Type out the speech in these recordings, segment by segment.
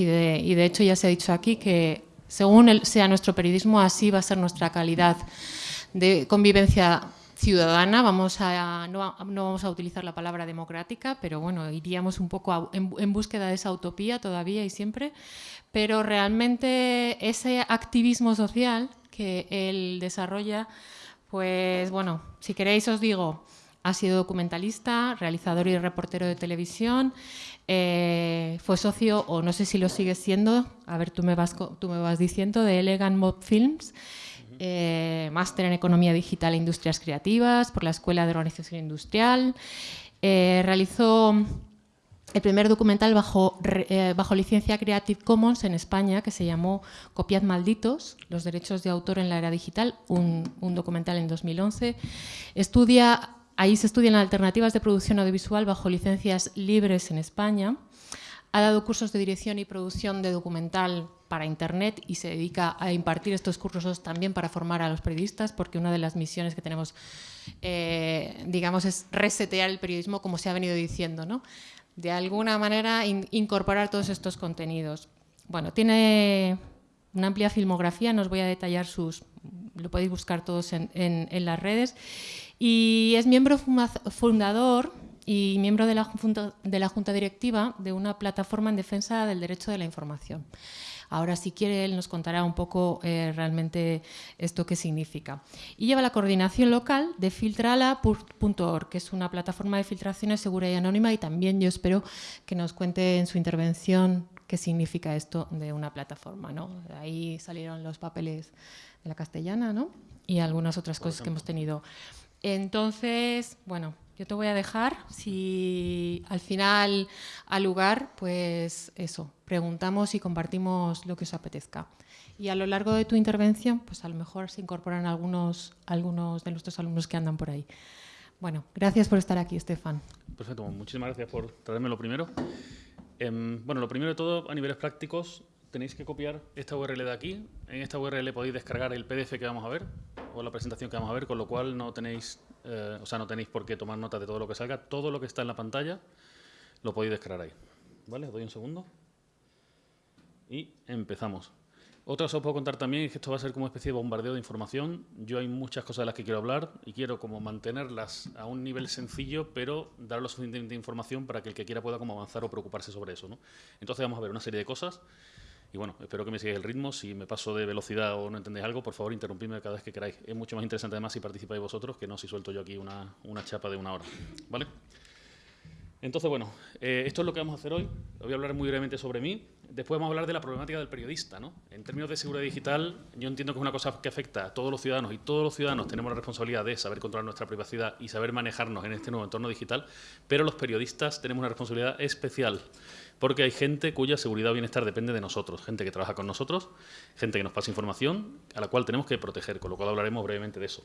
Y de, hecho ya se ha dicho aquí que según sea nuestro periodismo, así va a ser nuestra calidad de convivencia ciudadana, vamos a, no, vamos a utilizar la palabra democrática, pero bueno, iríamos un poco en, búsqueda de esa utopía todavía y siempre, pero realmente ese activismo social que él desarrolla, pues bueno, si queréis os digo, ha sido documentalista, realizador y reportero de televisión, eh, fue socio, o no sé si lo sigue siendo, a ver, tú me vas, tú me vas diciendo, de Elegant Mob Films, eh, máster en Economía Digital e Industrias Creativas por la Escuela de Organización Industrial. Eh, realizó el primer documental bajo, eh, bajo licencia Creative Commons en España que se llamó Copiad malditos, los derechos de autor en la era digital, un, un documental en 2011. Estudia, ahí se estudian alternativas de producción audiovisual bajo licencias libres en España. Ha dado cursos de dirección y producción de documental para Internet y se dedica a impartir estos cursos también para formar a los periodistas, porque una de las misiones que tenemos, eh, digamos, es resetear el periodismo, como se ha venido diciendo, ¿no? De alguna manera incorporar todos estos contenidos. Bueno, tiene una amplia filmografía, no os voy a detallar sus... lo podéis buscar todos en, en las redes. Y es miembro fundador y miembro de la, junta, de la Junta Directiva de una plataforma en defensa del derecho de la información. Ahora, si quiere, él nos contará un poco eh, realmente esto qué significa. Y lleva la coordinación local de filtrala.org, que es una plataforma de filtraciones segura y anónima, y también yo espero que nos cuente en su intervención qué significa esto de una plataforma. ¿no? Ahí salieron los papeles de la castellana ¿no? y algunas otras cosas que hemos tenido. Entonces, bueno, yo te voy a dejar, si al final, al lugar, pues eso, preguntamos y compartimos lo que os apetezca. Y a lo largo de tu intervención, pues a lo mejor se incorporan algunos, algunos de nuestros alumnos que andan por ahí. Bueno, gracias por estar aquí, Estefan. Perfecto, muchísimas gracias por traerme lo primero. Em, bueno, lo primero de todo, a niveles prácticos, tenéis que copiar esta URL de aquí. En esta URL podéis descargar el PDF que vamos a ver, o la presentación que vamos a ver, con lo cual no tenéis eh, o sea, no tenéis por qué tomar nota de todo lo que salga, todo lo que está en la pantalla lo podéis descargar ahí. ¿Vale? Os doy un segundo. Y empezamos. Otra cosa os puedo contar también es que esto va a ser como una especie de bombardeo de información. Yo hay muchas cosas de las que quiero hablar y quiero como mantenerlas a un nivel sencillo, pero dar lo suficiente información para que el que quiera pueda como avanzar o preocuparse sobre eso. ¿no? Entonces vamos a ver una serie de cosas y bueno, espero que me sigáis el ritmo. Si me paso de velocidad o no entendéis algo, por favor, interrumpidme cada vez que queráis. Es mucho más interesante además si participáis vosotros que no si suelto yo aquí una, una chapa de una hora. ¿Vale? Entonces, bueno, eh, esto es lo que vamos a hacer hoy. Voy a hablar muy brevemente sobre mí. Después vamos a hablar de la problemática del periodista. ¿no? En términos de seguridad digital, yo entiendo que es una cosa que afecta a todos los ciudadanos y todos los ciudadanos tenemos la responsabilidad de saber controlar nuestra privacidad y saber manejarnos en este nuevo entorno digital, pero los periodistas tenemos una responsabilidad especial porque hay gente cuya seguridad o bienestar depende de nosotros, gente que trabaja con nosotros, gente que nos pasa información, a la cual tenemos que proteger, con lo cual hablaremos brevemente de eso.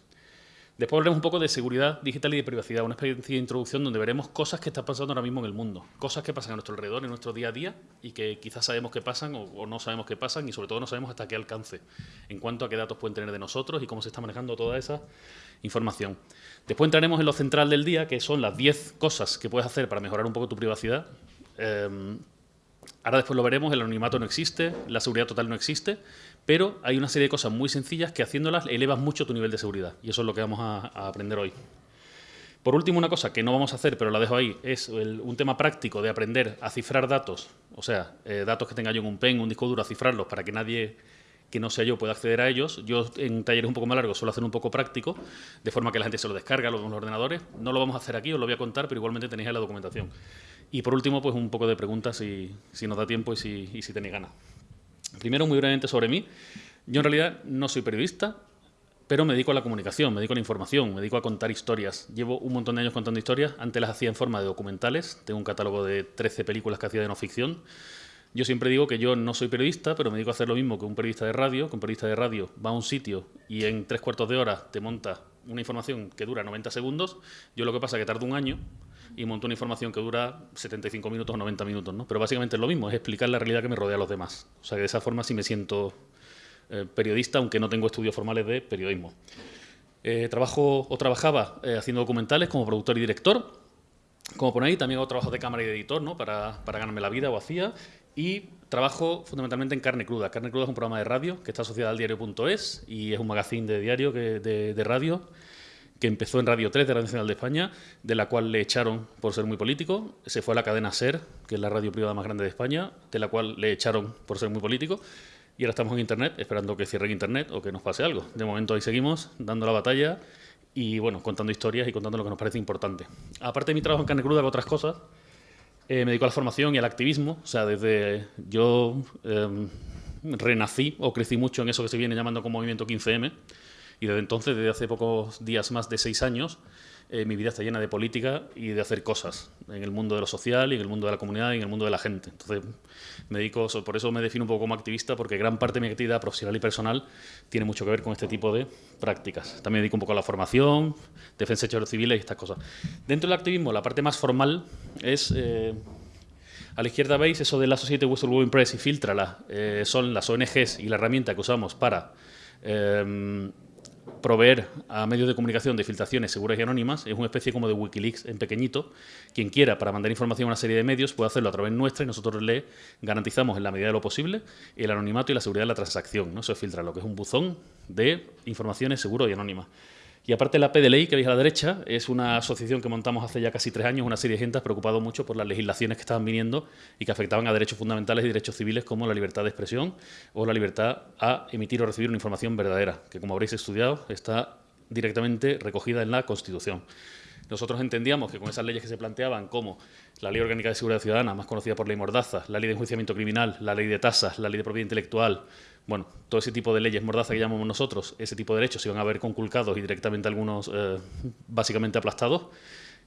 Después hablaremos un poco de seguridad digital y de privacidad, una especie de introducción donde veremos cosas que están pasando ahora mismo en el mundo, cosas que pasan a nuestro alrededor, en nuestro día a día, y que quizás sabemos que pasan o, no sabemos que pasan, y sobre todo no sabemos hasta qué alcance, en cuanto a qué datos pueden tener de nosotros y cómo se está manejando toda esa información. Después entraremos en lo central del día, que son las 10 cosas que puedes hacer para mejorar un poco tu privacidad, Em, ahora después lo veremos, el anonimato no existe, la seguridad total no existe, pero hay una serie de cosas muy sencillas que haciéndolas elevas mucho tu nivel de seguridad y eso es lo que vamos a, aprender hoy. Por último, una cosa que no vamos a hacer, pero la dejo ahí, es un tema práctico de aprender a cifrar datos, o sea, eh, datos que tenga yo en un pen, un disco duro, a cifrarlos para que nadie que no sea yo pueda acceder a ellos. Yo en talleres un poco más largos suelo hacer un poco práctico, de forma que la gente se lo descarga, lo en los ordenadores. No lo vamos a hacer aquí, os lo voy a contar, pero igualmente tenéis ahí la documentación. Y por último, pues un poco de preguntas si, si nos da tiempo y si, y si tenéis ganas. Primero, muy brevemente sobre mí. Yo en realidad no soy periodista, pero me dedico a la comunicación, me dedico a la información, me dedico a contar historias. Llevo un montón de años contando historias, antes las hacía en forma de documentales, tengo un catálogo de 13 películas que hacía de no ficción. Yo siempre digo que yo no soy periodista, pero me dedico a hacer lo mismo que un periodista de radio, que un periodista de radio va a un sitio y en tres cuartos de hora te monta una información que dura 90 segundos, yo lo que pasa es que tardo un año y monto una información que dura 75 minutos o 90 minutos, ¿no? Pero básicamente es lo mismo, es explicar la realidad que me rodea a los demás. O sea que de esa forma sí me siento eh, periodista, aunque no tengo estudios formales de periodismo. Eh, trabajo o trabajaba eh, haciendo documentales como productor y director. Como por ahí, también hago trabajo de cámara y de editor, ¿no? Para, para ganarme la vida o hacía. y trabajo fundamentalmente en Carne Cruda. Carne Cruda es un programa de radio que está asociado al diario.es y es un magazine de diario de, radio que empezó en Radio 3 de Radio Nacional de España, de la cual le echaron por ser muy político. Se fue a la cadena SER, que es la radio privada más grande de España, de la cual le echaron por ser muy político. Y ahora estamos en Internet, esperando que cierren Internet o que nos pase algo. De momento ahí seguimos, dando la batalla y, bueno, contando historias y contando lo que nos parece importante. Aparte de mi trabajo en carne cruda, hago otras cosas. Eh, me dedico a la formación y al activismo. O sea, desde yo em, renací o crecí mucho en eso que se viene llamando como movimiento 15M. Y desde entonces, desde hace pocos días más de seis años, eh, mi vida está llena de política y de hacer cosas en el mundo de lo social y en el mundo de la comunidad y en el mundo de la gente. Entonces, me dedico, por eso me defino un poco como activista, porque gran parte de mi actividad profesional y personal tiene mucho que ver con este tipo de prácticas. También me dedico un poco a la formación, defensa de derechos civiles y estas cosas. Dentro del activismo, la parte más formal es... Eh, a la izquierda veis eso de la Society Whistleblowing Press y Filtrala. Eh, son las ONGs y la herramienta que usamos para proveer a medios de comunicación de filtraciones seguras y anónimas, es una especie como de Wikileaks en pequeñito. Quien quiera, para mandar información a una serie de medios, puede hacerlo a través nuestra y nosotros le garantizamos en la medida de lo posible el anonimato y la seguridad de la transacción. ¿no? Eso filtra lo que es un buzón de informaciones seguras y anónimas. Y aparte la PDLI, que veis a la derecha, es una asociación que montamos hace ya casi tres años, una serie de gente preocupado mucho por las legislaciones que estaban viniendo y que afectaban a derechos fundamentales y derechos civiles como la libertad de expresión o la libertad a emitir o recibir una información verdadera, que como habréis estudiado está directamente recogida en la Constitución. Nosotros entendíamos que con esas leyes que se planteaban, como la Ley Orgánica de Seguridad Ciudadana, más conocida por Ley Mordaza, la Ley de Enjuiciamiento Criminal, la Ley de Tasas, la Ley de Propiedad Intelectual, bueno, todo ese tipo de leyes mordaza que llamamos nosotros, ese tipo de derechos se iban a ver conculcados y directamente algunos eh, básicamente aplastados,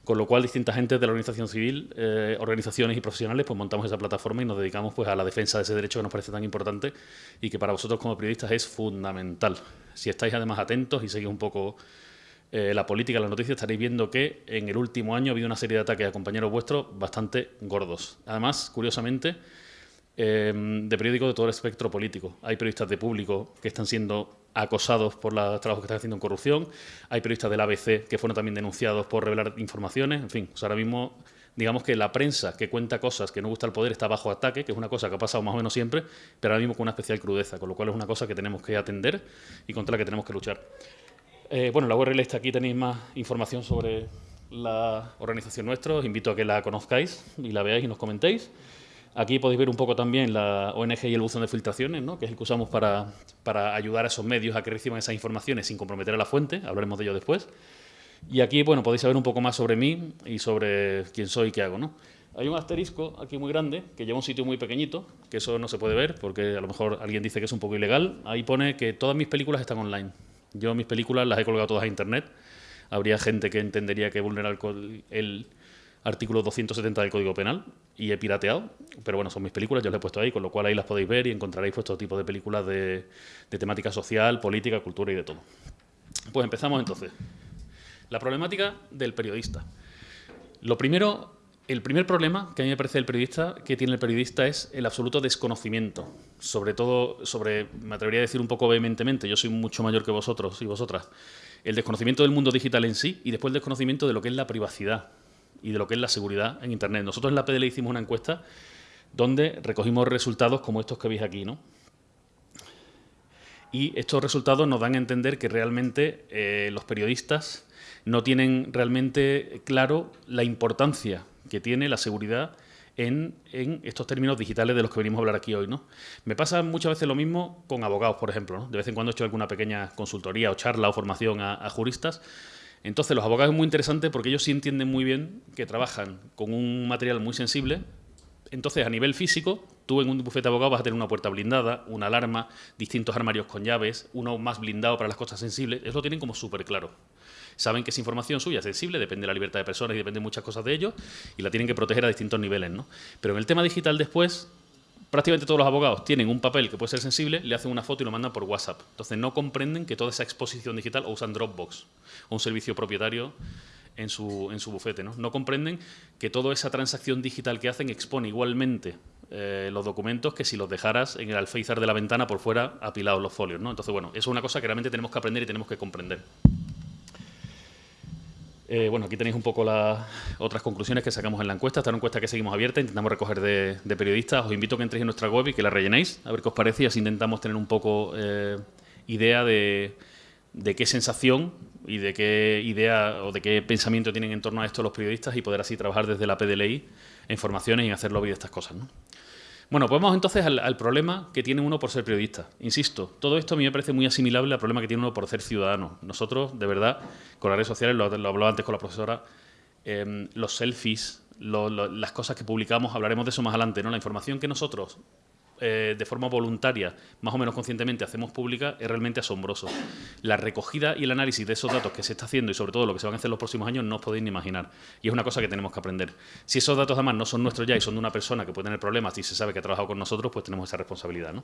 con lo cual distintas gentes de la organización civil, eh, organizaciones y profesionales, pues montamos esa plataforma y nos dedicamos pues a la defensa de ese derecho que nos parece tan importante y que para vosotros como periodistas es fundamental. Si estáis además atentos y seguís un poco eh, la política, las noticias, estaréis viendo que en el último año ha habido una serie de ataques a compañeros vuestros bastante gordos. Además, curiosamente, Em, de periódicos de todo el espectro político. Hay periodistas de público que están siendo acosados por los trabajos que están haciendo en corrupción, hay periodistas del ABC que fueron también denunciados por revelar informaciones, en fin, ahora mismo digamos que la prensa que cuenta cosas que no gusta el poder está bajo ataque, que es una cosa que ha pasado más o menos siempre, pero ahora mismo con una especial crudeza, con lo cual es una cosa que tenemos que atender y contra la que tenemos que luchar. Eh, bueno, la URL está aquí, tenéis más información sobre la organización nuestra, os invito a que la conozcáis y la veáis y nos comentéis. Aquí podéis ver un poco también la ONG y el buzón de filtraciones, ¿no? que es el que usamos para, para, ayudar a esos medios a que reciban esas informaciones sin comprometer a la fuente, hablaremos de ello después. Y aquí bueno, podéis saber un poco más sobre mí y sobre quién soy y qué hago. ¿no? Hay un asterisco aquí muy grande que lleva un sitio muy pequeñito, que eso no se puede ver porque a lo mejor alguien dice que es un poco ilegal. Ahí pone que todas mis películas están online. Yo mis películas las he colgado todas a internet. Habría gente que entendería que vulnerar el artículo 270 del Código Penal y he pirateado, pero bueno, son mis películas, yo las he puesto ahí, con lo cual ahí las podéis ver y encontraréis todo tipo de películas de, temática social, política, cultura y de todo. Pues empezamos entonces. La problemática del periodista. Lo primero, el primer problema que a mí me parece el periodista, que tiene el periodista es el absoluto desconocimiento. Sobre todo, sobre, me atrevería a decir un poco vehementemente, yo soy mucho mayor que vosotros y vosotras, el desconocimiento del mundo digital en sí y después el desconocimiento de lo que es la privacidad y de lo que es la seguridad en Internet. Nosotros en la PDL hicimos una encuesta donde recogimos resultados como estos que veis aquí. ¿no? Y estos resultados nos dan a entender que realmente eh, los periodistas no tienen realmente claro la importancia que tiene la seguridad en, en, estos términos digitales de los que venimos a hablar aquí hoy. ¿no? Me pasa muchas veces lo mismo con abogados, por ejemplo. De vez en cuando he hecho alguna pequeña consultoría o charla o formación a juristas entonces, los abogados es muy interesante porque ellos sí entienden muy bien que trabajan con un material muy sensible. Entonces, a nivel físico, tú en un bufete de abogados vas a tener una puerta blindada, una alarma, distintos armarios con llaves, uno más blindado para las cosas sensibles. Eso lo tienen como súper claro. Saben que esa información suya es sensible, depende de la libertad de personas y depende de muchas cosas de ellos, y la tienen que proteger a distintos niveles. ¿no? Pero en el tema digital después, prácticamente todos los abogados tienen un papel que puede ser sensible, le hacen una foto y lo mandan por WhatsApp. Entonces no comprenden que toda esa exposición digital o usan Dropbox o un servicio propietario en su, en su bufete. ¿no? no comprenden que toda esa transacción digital que hacen expone igualmente eh, los documentos que si los dejaras en el alféizar de la ventana por fuera apilados los folios. ¿no? Entonces, bueno, eso es una cosa que realmente tenemos que aprender y tenemos que comprender. Eh, bueno, aquí tenéis un poco las otras conclusiones que sacamos en la encuesta. Esta encuesta que seguimos abierta, intentamos recoger de, periodistas. Os invito a que entréis en nuestra web y que la rellenéis, a ver qué os parece y así intentamos tener un poco eh, idea de, de, qué sensación y de qué idea o de qué pensamiento tienen en torno a esto los periodistas y poder así trabajar desde la PDLI en formaciones y en hacer lobby de estas cosas. ¿no? Bueno, pues vamos entonces al, problema que tiene uno por ser periodista. Insisto, todo esto a mí me parece muy asimilable al problema que tiene uno por ser ciudadano. Nosotros, de verdad, con las redes sociales, lo, lo hablaba antes con la profesora, em, los selfies, las cosas que publicamos, hablaremos de eso más adelante, ¿no? La información que nosotros eh, de forma voluntaria, más o menos conscientemente, hacemos pública, es realmente asombroso. La recogida y el análisis de esos datos que se está haciendo y sobre todo lo que se van a hacer los próximos años no os podéis ni imaginar. Y es una cosa que tenemos que aprender. Si esos datos además no son nuestros ya y son de una persona que puede tener problemas y se sabe que ha trabajado con nosotros, pues tenemos esa responsabilidad. ¿no?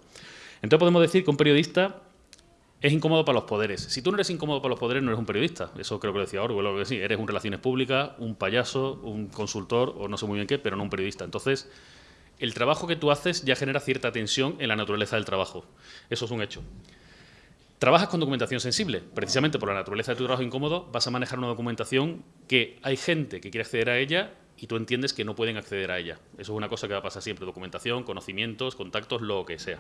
Entonces podemos decir que un periodista es incómodo para los poderes. Si tú no eres incómodo para los poderes, no eres un periodista. Eso creo que lo decía Orwell, que sí. Eres un relaciones públicas, un payaso, un consultor o no sé muy bien qué, pero no un periodista. Entonces, el trabajo que tú haces ya genera cierta tensión en la naturaleza del trabajo. Eso es un hecho. Trabajas con documentación sensible. Precisamente por la naturaleza de tu trabajo incómodo, vas a manejar una documentación que hay gente que quiere acceder a ella y tú entiendes que no pueden acceder a ella. Eso es una cosa que va a pasar siempre. Documentación, conocimientos, contactos, lo que sea.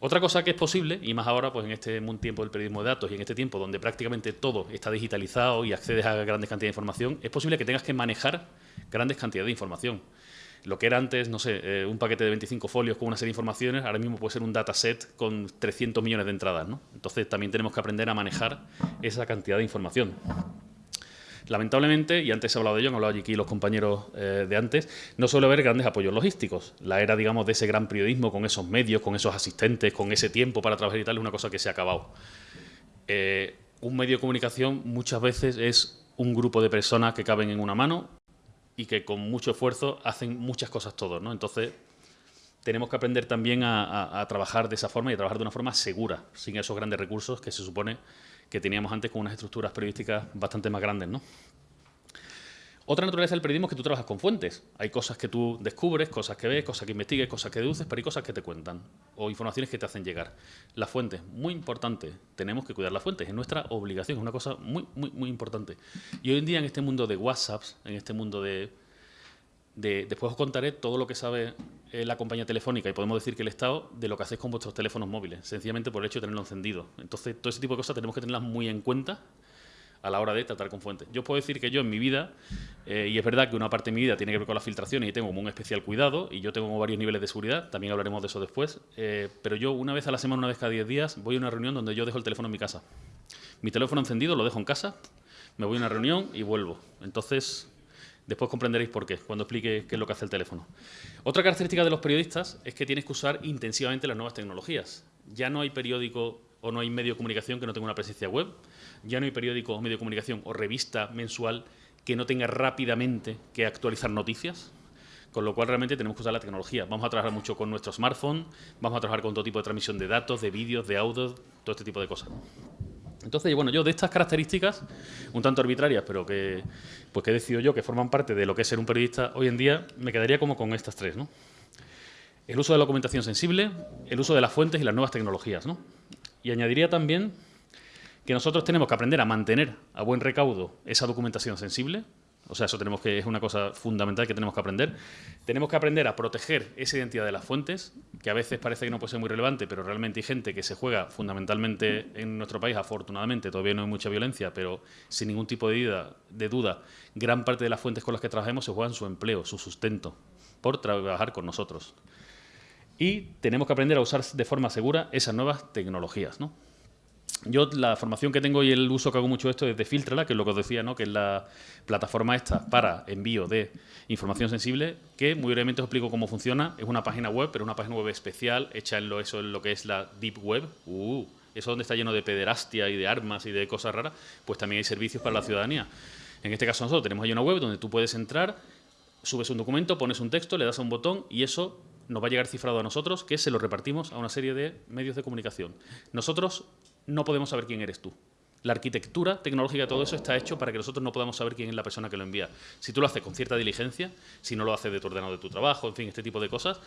Otra cosa que es posible, y más ahora pues en este tiempo del periodismo de datos y en este tiempo donde prácticamente todo está digitalizado y accedes a grandes cantidades de información, es posible que tengas que manejar grandes cantidades de información. Lo que era antes, no sé, eh, un paquete de 25 folios con una serie de informaciones, ahora mismo puede ser un dataset con 300 millones de entradas. ¿no? Entonces también tenemos que aprender a manejar esa cantidad de información. Lamentablemente, y antes he hablado de ello, han hablado aquí los compañeros eh, de antes, no suele haber grandes apoyos logísticos. La era, digamos, de ese gran periodismo con esos medios, con esos asistentes, con ese tiempo para trabajar y tal, es una cosa que se ha acabado. Eh, un medio de comunicación muchas veces es un grupo de personas que caben en una mano y que con mucho esfuerzo hacen muchas cosas todos, ¿no? Entonces, tenemos que aprender también a, trabajar de esa forma y a trabajar de una forma segura, sin esos grandes recursos que se supone que teníamos antes con unas estructuras periodísticas bastante más grandes, ¿no? Otra naturaleza del periodismo es que tú trabajas con fuentes. Hay cosas que tú descubres, cosas que ves, cosas que investigues, cosas que deduces, pero hay cosas que te cuentan o informaciones que te hacen llegar. Las fuentes, muy importante. Tenemos que cuidar las fuentes, es nuestra obligación, es una cosa muy, muy, muy importante. Y hoy en día en este mundo de WhatsApps, en este mundo de... de después os contaré todo lo que sabe eh, la compañía telefónica y podemos decir que el Estado de lo que hacéis con vuestros teléfonos móviles, sencillamente por el hecho de tenerlo encendido. Entonces, todo ese tipo de cosas tenemos que tenerlas muy en cuenta a la hora de tratar con fuentes. Yo puedo decir que yo en mi vida, eh, y es verdad que una parte de mi vida tiene que ver con las filtraciones y tengo como un especial cuidado, y yo tengo varios niveles de seguridad, también hablaremos de eso después, eh, pero yo una vez a la semana, una vez cada 10 días, voy a una reunión donde yo dejo el teléfono en mi casa. Mi teléfono encendido lo dejo en casa, me voy a una reunión y vuelvo. Entonces, después comprenderéis por qué, cuando explique qué es lo que hace el teléfono. Otra característica de los periodistas es que tienes que usar intensivamente las nuevas tecnologías. Ya no hay periódico o no hay medio de comunicación que no tenga una presencia web, ya no hay periódico o medio de comunicación o revista mensual que no tenga rápidamente que actualizar noticias, con lo cual realmente tenemos que usar la tecnología. Vamos a trabajar mucho con nuestro smartphone, vamos a trabajar con todo tipo de transmisión de datos, de vídeos, de audio, todo este tipo de cosas. Entonces, bueno, yo de estas características, un tanto arbitrarias, pero que, pues que he decidido yo que forman parte de lo que es ser un periodista hoy en día, me quedaría como con estas tres, ¿no? El uso de la documentación sensible, el uso de las fuentes y las nuevas tecnologías, ¿no? Y añadiría también que nosotros tenemos que aprender a mantener a buen recaudo esa documentación sensible, o sea, eso tenemos que, es una cosa fundamental que tenemos que aprender. Tenemos que aprender a proteger esa identidad de las fuentes, que a veces parece que no puede ser muy relevante, pero realmente hay gente que se juega fundamentalmente en nuestro país, afortunadamente, todavía no hay mucha violencia, pero sin ningún tipo de duda, de duda gran parte de las fuentes con las que trabajamos se juegan su empleo, su sustento, por trabajar con nosotros. Y tenemos que aprender a usar de forma segura esas nuevas tecnologías, ¿no? Yo la formación que tengo y el uso que hago mucho de esto es de Filtrala, que es lo que os decía, ¿no? que es la plataforma esta para envío de información sensible, que muy brevemente os explico cómo funciona. Es una página web, pero una página web especial, hecha en lo, eso en lo que es la Deep Web. Uh, eso donde está lleno de pederastia y de armas y de cosas raras, pues también hay servicios para la ciudadanía. En este caso nosotros tenemos ahí una web donde tú puedes entrar, subes un documento, pones un texto, le das a un botón y eso nos va a llegar cifrado a nosotros, que se lo repartimos a una serie de medios de comunicación. Nosotros no podemos saber quién eres tú. La arquitectura tecnológica de todo eso está hecho para que nosotros no podamos saber quién es la persona que lo envía. Si tú lo haces con cierta diligencia, si no lo haces de tu ordenador de tu trabajo, en fin, este tipo de cosas,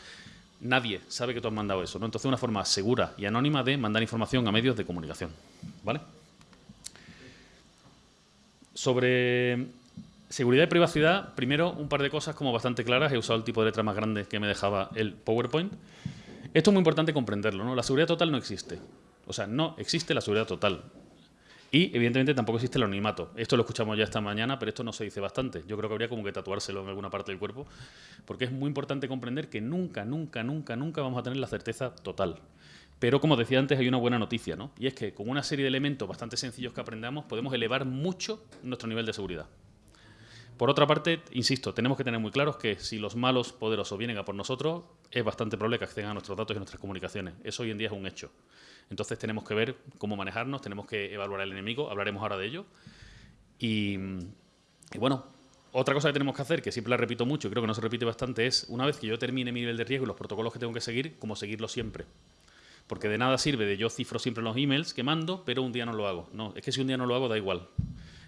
nadie sabe que tú has mandado eso. ¿no? Entonces, una forma segura y anónima de mandar información a medios de comunicación. ¿Vale? Sobre seguridad y privacidad, primero un par de cosas como bastante claras. He usado el tipo de letra más grande que me dejaba el PowerPoint. Esto es muy importante comprenderlo, ¿no? La seguridad total no existe. O sea, no existe la seguridad total. Y, evidentemente, tampoco existe el anonimato. Esto lo escuchamos ya esta mañana, pero esto no se dice bastante. Yo creo que habría como que tatuárselo en alguna parte del cuerpo, porque es muy importante comprender que nunca, nunca, nunca, nunca vamos a tener la certeza total. Pero, como decía antes, hay una buena noticia, ¿no? Y es que con una serie de elementos bastante sencillos que aprendamos, podemos elevar mucho nuestro nivel de seguridad. Por otra parte, insisto, tenemos que tener muy claros que si los malos poderosos vienen a por nosotros, es bastante probable que accedan a nuestros datos y nuestras comunicaciones. Eso hoy en día es un hecho. Entonces tenemos que ver cómo manejarnos, tenemos que evaluar al enemigo, hablaremos ahora de ello. Y, bueno, otra cosa que tenemos que hacer, que siempre la repito mucho y creo que no se repite bastante, es una vez que yo termine mi nivel de riesgo y los protocolos que tengo que seguir, como seguirlo siempre. Porque de nada sirve de yo cifro siempre los emails que mando, pero un día no lo hago. No, es que si un día no lo hago, da igual.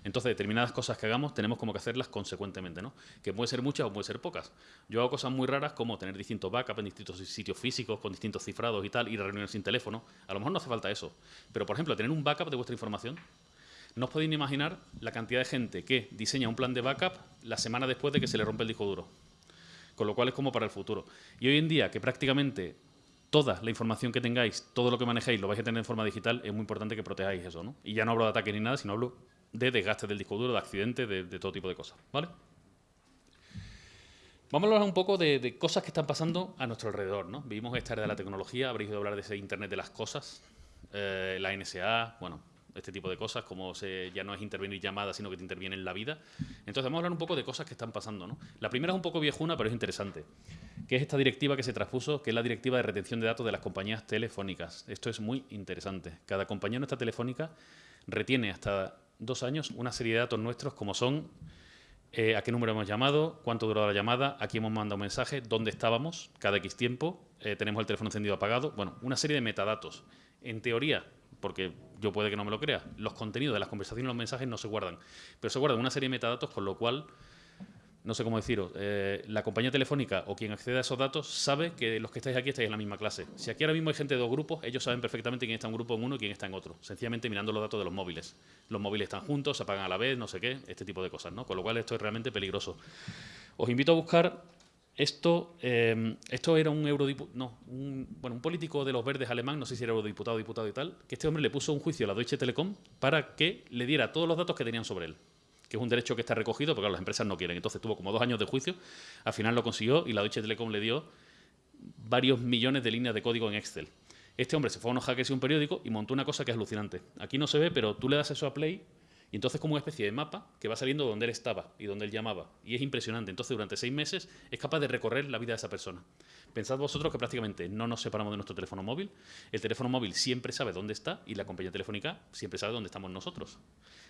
Entonces, determinadas cosas que hagamos tenemos como que hacerlas consecuentemente, ¿no? Que puede ser muchas o puede ser pocas. Yo hago cosas muy raras como tener distintos backups en distintos sitios físicos, con distintos cifrados y tal, ir a reuniones sin teléfono. A lo mejor no hace falta eso. Pero, por ejemplo, tener un backup de vuestra información. No os podéis imaginar la cantidad de gente que diseña un plan de backup la semana después de que se le rompe el disco duro. Con lo cual es como para el futuro. Y hoy en día, que prácticamente toda la información que tengáis, todo lo que manejéis, lo vais a tener en forma digital, es muy importante que protejáis eso, ¿no? Y ya no hablo de ataque ni nada, sino hablo de desgaste del disco duro, de accidentes, de, todo tipo de cosas. ¿vale? Vamos a hablar un poco de, cosas que están pasando a nuestro alrededor. ¿no? Vivimos esta era de la tecnología, habréis oído hablar de ese Internet de las cosas, eh, la NSA, bueno, este tipo de cosas, como se, ya no es intervenir llamadas, sino que te interviene en la vida. Entonces vamos a hablar un poco de cosas que están pasando. ¿no? La primera es un poco viejuna, pero es interesante, que es esta directiva que se transpuso, que es la directiva de retención de datos de las compañías telefónicas. Esto es muy interesante. Cada compañía nuestra telefónica retiene hasta dos años una serie de datos nuestros como son eh, a qué número hemos llamado, cuánto duró la llamada, a quién hemos mandado un mensaje, dónde estábamos cada X tiempo, eh, tenemos el teléfono encendido apagado, bueno, una serie de metadatos. En teoría, porque yo puede que no me lo crea, los contenidos de las conversaciones y los mensajes no se guardan, pero se guardan una serie de metadatos con lo cual no sé cómo deciros, eh, la compañía telefónica o quien accede a esos datos sabe que los que estáis aquí estáis en la misma clase. Si aquí ahora mismo hay gente de dos grupos, ellos saben perfectamente quién está en un grupo en uno y quién está en otro, sencillamente mirando los datos de los móviles. Los móviles están juntos, se apagan a la vez, no sé qué, este tipo de cosas, ¿no? Con lo cual esto es realmente peligroso. Os invito a buscar esto, eh, esto era un eurodiputado, no, un, bueno, un político de los verdes alemán, no sé si era eurodiputado, diputado y tal, que este hombre le puso un juicio a la Deutsche Telekom para que le diera todos los datos que tenían sobre él que es un derecho que está recogido, porque las empresas no quieren. Entonces tuvo como dos años de juicio, al final lo consiguió y la Deutsche Telekom le dio varios millones de líneas de código en Excel. Este hombre se fue a unos hackers y un periódico y montó una cosa que es alucinante. Aquí no se ve, pero tú le das eso a Play y entonces como una especie de mapa que va saliendo donde él estaba y donde él llamaba. Y es impresionante. Entonces durante seis meses es capaz de recorrer la vida de esa persona. Pensad vosotros que prácticamente no nos separamos de nuestro teléfono móvil. El teléfono móvil siempre sabe dónde está y la compañía telefónica siempre sabe dónde estamos nosotros.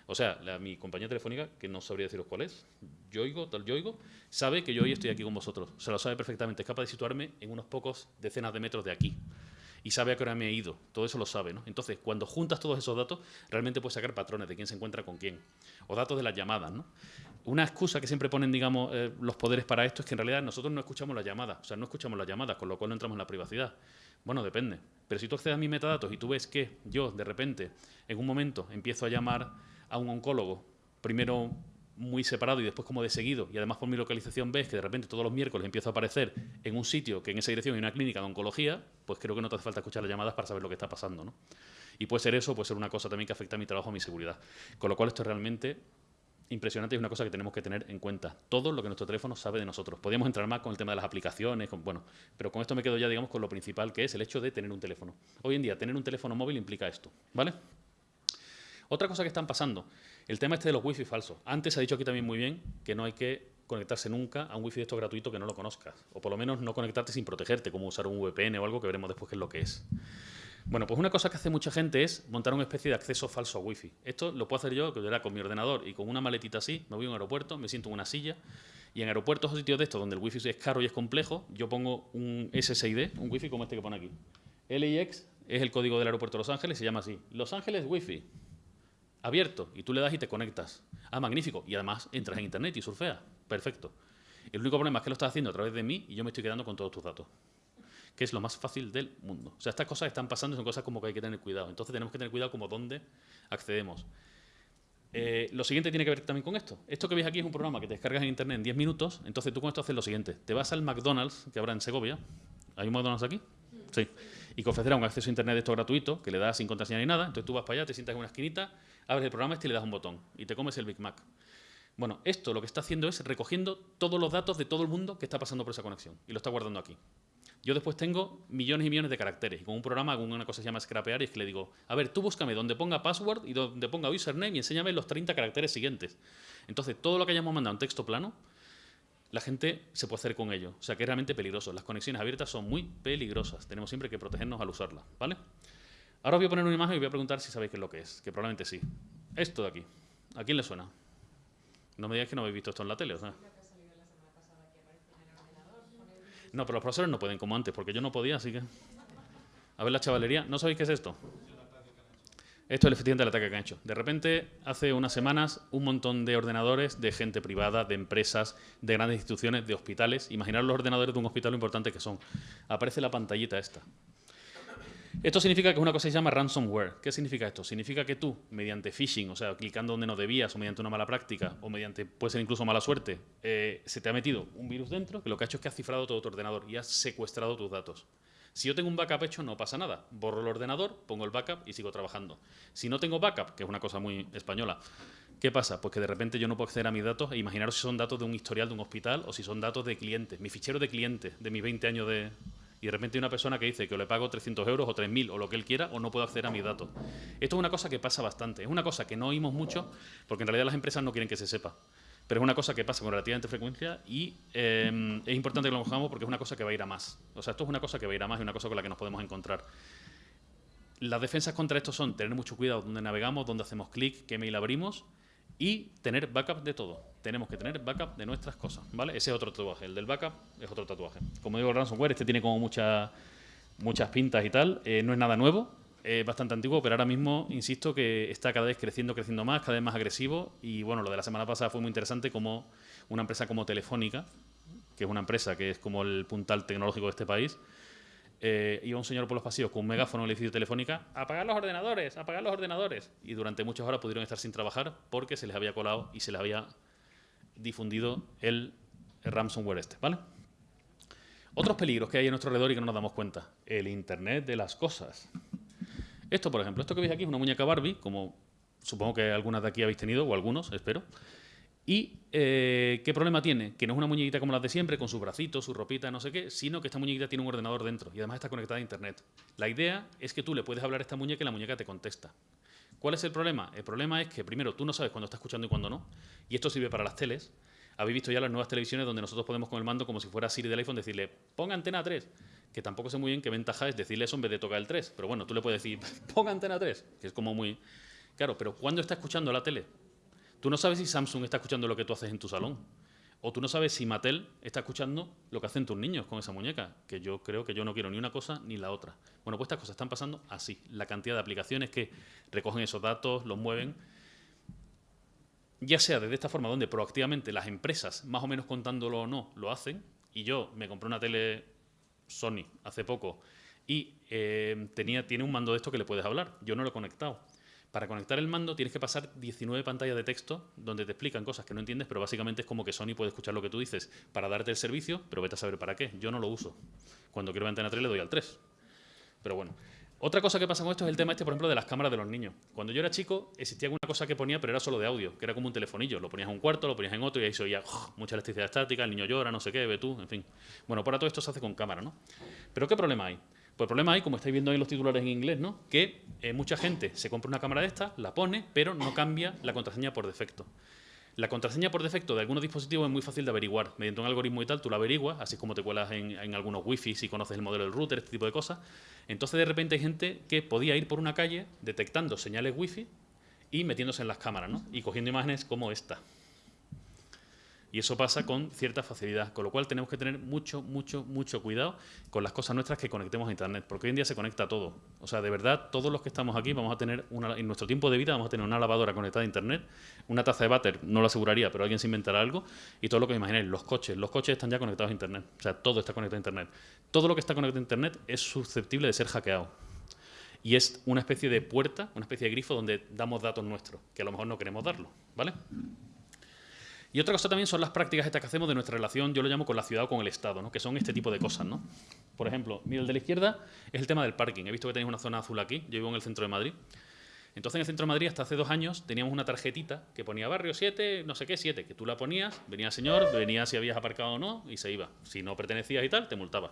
O sea, mi compañía telefónica, que no sabría deciros cuál es, Yoigo, tal Yoigo, sabe que yo hoy estoy aquí con vosotros. Se lo sabe perfectamente. Es capaz de situarme en unos pocos decenas de metros de aquí y sabe a qué hora me he ido. Todo eso lo sabe, ¿no? Entonces, cuando juntas todos esos datos, realmente puedes sacar patrones de quién se encuentra con quién. O datos de las llamadas, ¿no? Una excusa que siempre ponen, digamos, eh, los poderes para esto es que en realidad nosotros no escuchamos las llamadas, o sea, no escuchamos las llamadas, con lo cual no entramos en la privacidad. Bueno, depende. Pero si tú accedes a mis metadatos y tú ves que yo, de repente, en un momento, empiezo a llamar a un oncólogo, primero muy separado y después como de seguido, y además por mi localización ves que de repente todos los miércoles empiezo a aparecer en un sitio que en esa dirección hay una clínica de oncología, pues creo que no te hace falta escuchar las llamadas para saber lo que está pasando. ¿no? Y puede ser eso, puede ser una cosa también que afecta a mi trabajo, a mi seguridad. Con lo cual esto es realmente impresionante y es una cosa que tenemos que tener en cuenta. Todo lo que nuestro teléfono sabe de nosotros. Podríamos entrar más con el tema de las aplicaciones, bueno, pero con esto me quedo ya, digamos, con lo principal que es el hecho de tener un teléfono. Hoy en día, tener un teléfono móvil implica esto, ¿vale? Otra cosa que están pasando, el tema este de los wifi falsos. Antes se ha dicho aquí también muy bien que no hay que conectarse nunca a un wifi de esto gratuito que no lo conozcas. O por lo menos no conectarte sin protegerte, como usar un VPN o algo que veremos después qué es lo que es. Bueno, pues una cosa que hace mucha gente es montar una especie de acceso falso a wifi. Esto lo puedo hacer yo, que con mi ordenador y con una maletita así, me voy a un aeropuerto, me siento en una silla y en aeropuertos o sitios de estos donde el wifi es caro y es complejo, yo pongo un SSID, un wifi como este que pone aquí. LIX es el código del aeropuerto de Los Ángeles, se llama así. Los Ángeles Wifi abierto y tú le das y te conectas. Ah, magnífico. Y además entras en internet y surfeas. Perfecto. El único problema es que lo estás haciendo a través de mí y yo me estoy quedando con todos tus datos. Que es lo más fácil del mundo. O sea, estas cosas están pasando son cosas como que hay que tener cuidado. Entonces tenemos que tener cuidado como dónde accedemos. Eh, lo siguiente tiene que ver también con esto. Esto que veis aquí es un programa que te descargas en internet en 10 minutos. Entonces tú con esto haces lo siguiente. Te vas al McDonald's que habrá en Segovia. ¿Hay un McDonald's aquí? Sí. Y que ofrecerá un acceso a internet de gratuito, que le das sin contraseña ni nada. Entonces tú vas para allá, te sientas en una esquinita, abres el programa este y le das un botón. Y te comes el Big Mac. Bueno, esto lo que está haciendo es recogiendo todos los datos de todo el mundo que está pasando por esa conexión. Y lo está guardando aquí. Yo después tengo millones y millones de caracteres y con un programa hago una cosa que se llama scrapear es que le digo, a ver, tú búscame donde ponga password y donde ponga username y enséñame los 30 caracteres siguientes. Entonces, todo lo que hayamos mandado en texto plano, la gente se puede hacer con ello. O sea, que es realmente peligroso. Las conexiones abiertas son muy peligrosas. Tenemos siempre que protegernos al usarlas, ¿vale? Ahora os voy a poner una imagen y voy a preguntar si sabéis qué es lo que es, que probablemente sí. Esto de aquí. ¿A quién le suena? No me digáis que no habéis visto esto en la tele, o sea. No, pero los profesores no pueden como antes, porque yo no podía, así que... A ver la chavalería. ¿No sabéis qué es esto? Esto es el efectivamente el ataque que han hecho. De repente, hace unas semanas, un montón de ordenadores de gente privada, de empresas, de grandes instituciones, de hospitales. Imaginar los ordenadores de un hospital lo importante que son. Aparece la pantallita esta. Esto significa que es una cosa que se llama ransomware. ¿Qué significa esto? Significa que tú, mediante phishing, o sea, clicando donde no debías, o mediante una mala práctica, o mediante, puede ser incluso mala suerte, eh, se te ha metido un virus dentro que lo que ha hecho es que ha cifrado todo tu ordenador y ha secuestrado tus datos. Si yo tengo un backup hecho, no pasa nada. Borro el ordenador, pongo el backup y sigo trabajando. Si no tengo backup, que es una cosa muy española, ¿qué pasa? Pues que de repente yo no puedo acceder a mis datos e imaginaros si son datos de un historial de un hospital o si son datos de clientes, mi fichero de clientes de mis 20 años de, y de repente hay una persona que dice que le pago 300 euros o 3.000 o lo que él quiera o no puedo acceder a mis datos. Esto es una cosa que pasa bastante. Es una cosa que no oímos mucho porque en realidad las empresas no quieren que se sepa. Pero es una cosa que pasa con relativamente frecuencia y eh, es importante que lo mojamos porque es una cosa que va a ir a más. O sea, esto es una cosa que va a ir a más y una cosa con la que nos podemos encontrar. Las defensas contra esto son tener mucho cuidado donde navegamos, donde hacemos clic, qué mail abrimos y tener backup de todo. Tenemos que tener backup de nuestras cosas, ¿vale? Ese es otro tatuaje. El del backup es otro tatuaje. Como digo, el ransomware, este tiene como muchas muchas pintas y tal. Eh, no es nada nuevo, es bastante antiguo, pero ahora mismo, insisto, que está cada vez creciendo, creciendo más, cada vez más agresivo. Y bueno, lo de la semana pasada fue muy interesante como una empresa como Telefónica, que es una empresa que es como el puntal tecnológico de este país, eh, iba un señor por los pasillos con un megáfono en el edificio telefónica, apagar los ordenadores, apagar los ordenadores. Y durante muchas horas pudieron estar sin trabajar porque se les había colado y se les había difundido el, ransomware este, ¿vale? Otros peligros que hay en nuestro alrededor y que no nos damos cuenta. El Internet de las cosas. Esto, por ejemplo, esto que veis aquí es una muñeca Barbie, como supongo que algunas de aquí habéis tenido, o algunos, espero. ¿Y eh, qué problema tiene? Que no es una muñequita como las de siempre, con sus bracitos, su ropita, no sé qué, sino que esta muñequita tiene un ordenador dentro y además está conectada a Internet. La idea es que tú le puedes hablar a esta muñeca y la muñeca te contesta. ¿Cuál es el problema? El problema es que, primero, tú no sabes cuándo está escuchando y cuándo no, y esto sirve para las teles. Habéis visto ya las nuevas televisiones donde nosotros podemos con el mando, como si fuera Siri del iPhone, decirle, ponga antena 3, que tampoco sé muy bien qué ventaja es decirle eso en vez de tocar el 3, pero bueno, tú le puedes decir, ponga antena 3, que es como muy... Claro, pero ¿cuándo está escuchando la tele? Tú no sabes si Samsung está escuchando lo que tú haces en tu salón. O tú no sabes si Mattel está escuchando lo que hacen tus niños con esa muñeca, que yo creo que yo no quiero ni una cosa ni la otra. Bueno, pues estas cosas están pasando así. La cantidad de aplicaciones que recogen esos datos, los mueven, ya sea desde esta forma donde proactivamente las empresas, más o menos contándolo o no, lo hacen, y yo me compré una tele Sony hace poco y eh, tenía, tiene un mando de esto que le puedes hablar. Yo no lo he conectado. Para conectar el mando tienes que pasar 19 pantallas de texto donde te explican cosas que no entiendes, pero básicamente es como que Sony puede escuchar lo que tú dices para darte el servicio, pero vete a saber para qué. Yo no lo uso. Cuando quiero antena 3 le doy al 3. Pero bueno. Otra cosa que pasa con esto es el tema este, por ejemplo, de las cámaras de los niños. Cuando yo era chico existía alguna cosa que ponía, pero era solo de audio, que era como un telefonillo. Lo ponías en un cuarto, lo ponías en otro y ahí se oía mucha electricidad estática, el niño llora, no sé qué, ve tú, en fin. Bueno, para todo esto se hace con cámara, ¿no? Pero ¿qué problema hay? Pues el problema hay, como estáis viendo ahí los titulares en inglés, ¿no? que eh, mucha gente se compra una cámara de esta, la pone, pero no cambia la contraseña por defecto. La contraseña por defecto de algunos dispositivos es muy fácil de averiguar. Mediante un algoritmo y tal, tú la averiguas, así como te cuelas en, en, algunos wifi si conoces el modelo del router, este tipo de cosas. Entonces, de repente hay gente que podía ir por una calle detectando señales wifi y metiéndose en las cámaras, ¿no? Y cogiendo imágenes como esta. Y eso pasa con cierta facilidad, con lo cual tenemos que tener mucho, mucho, mucho cuidado con las cosas nuestras que conectemos a Internet, porque hoy en día se conecta todo. O sea, de verdad, todos los que estamos aquí vamos a tener, una, en nuestro tiempo de vida, vamos a tener una lavadora conectada a Internet, una taza de váter, no lo aseguraría, pero alguien se inventará algo, y todo lo que imaginéis, los coches, los coches están ya conectados a Internet. O sea, todo está conectado a Internet. Todo lo que está conectado a Internet es susceptible de ser hackeado. y es una especie de puerta, una especie de grifo donde damos datos nuestros, que a lo mejor no queremos darlo, ¿vale? Y otra cosa también son las prácticas estas que hacemos de nuestra relación, yo lo llamo con la ciudad o con el Estado, ¿no? que son este tipo de cosas. ¿no? Por ejemplo, mira, el de la izquierda es el tema del parking. He visto que tenéis una zona azul aquí, yo vivo en el centro de Madrid. Entonces en el centro de Madrid hasta hace dos años teníamos una tarjetita que ponía barrio 7, no sé qué, 7, que tú la ponías, venía el señor, venía si habías aparcado o no y se iba. Si no pertenecías y tal, te multaba.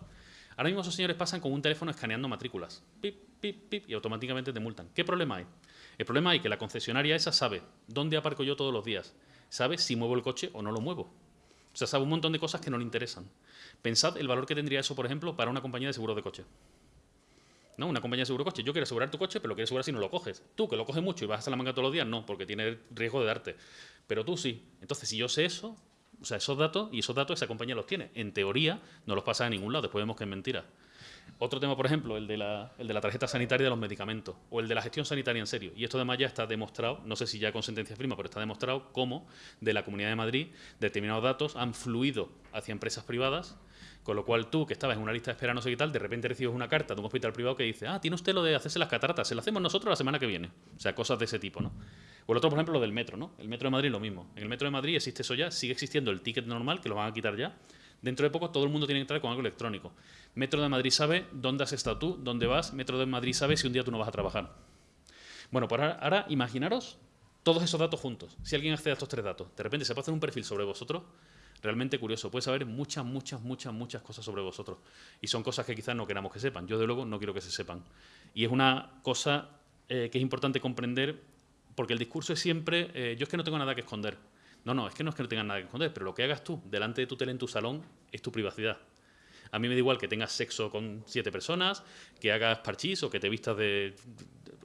Ahora mismo esos señores pasan con un teléfono escaneando matrículas. Pip, pip, pip, y automáticamente te multan. ¿Qué problema hay? El problema hay que la concesionaria esa sabe dónde aparco yo todos los días, sabe si muevo el coche o no lo muevo. O sea, sabe un montón de cosas que no le interesan. Pensad el valor que tendría eso, por ejemplo, para una compañía de seguro de coche. ¿No? Una compañía de seguro de coche. Yo quiero asegurar tu coche, pero lo quiero asegurar si no lo coges. Tú, que lo coges mucho y vas a la manga todos los días, no, porque tiene riesgo de darte. Pero tú sí. Entonces, si yo sé eso, o sea, esos datos, y esos datos esa compañía los tiene. En teoría, no los pasa a ningún lado, después vemos que es mentira. Otro tema, por ejemplo, el de, la, el de la tarjeta sanitaria de los medicamentos o el de la gestión sanitaria en serio. Y esto además ya está demostrado, no sé si ya con sentencia firma, pero está demostrado cómo de la Comunidad de Madrid determinados datos han fluido hacia empresas privadas, con lo cual tú, que estabas en una lista de espera no sé qué tal, de repente recibes una carta de un hospital privado que dice, ah, tiene usted lo de hacerse las cataratas, se lo hacemos nosotros la semana que viene. O sea, cosas de ese tipo, ¿no? O el otro, por ejemplo, lo del metro, ¿no? El metro de Madrid lo mismo. En el metro de Madrid existe eso ya, sigue existiendo el ticket normal, que lo van a quitar ya. Dentro de poco todo el mundo tiene que entrar con algo electrónico. Metro de Madrid sabe dónde has estado tú, dónde vas. Metro de Madrid sabe si un día tú no vas a trabajar. Bueno, pues ahora, imaginaros todos esos datos juntos. Si alguien accede a estos tres datos, de repente se puede hacer un perfil sobre vosotros, realmente curioso. Puede saber muchas, muchas, muchas, muchas cosas sobre vosotros. Y son cosas que quizás no queramos que sepan. Yo, de luego, no quiero que se sepan. Y es una cosa eh, que es importante comprender, porque el discurso es siempre, eh, yo es que no tengo nada que esconder. No, no, es que no es que no tengas nada que esconder, pero lo que hagas tú delante de tu tele en tu salón es tu privacidad. A mí me da igual que tengas sexo con siete personas, que hagas parchís o que te vistas de,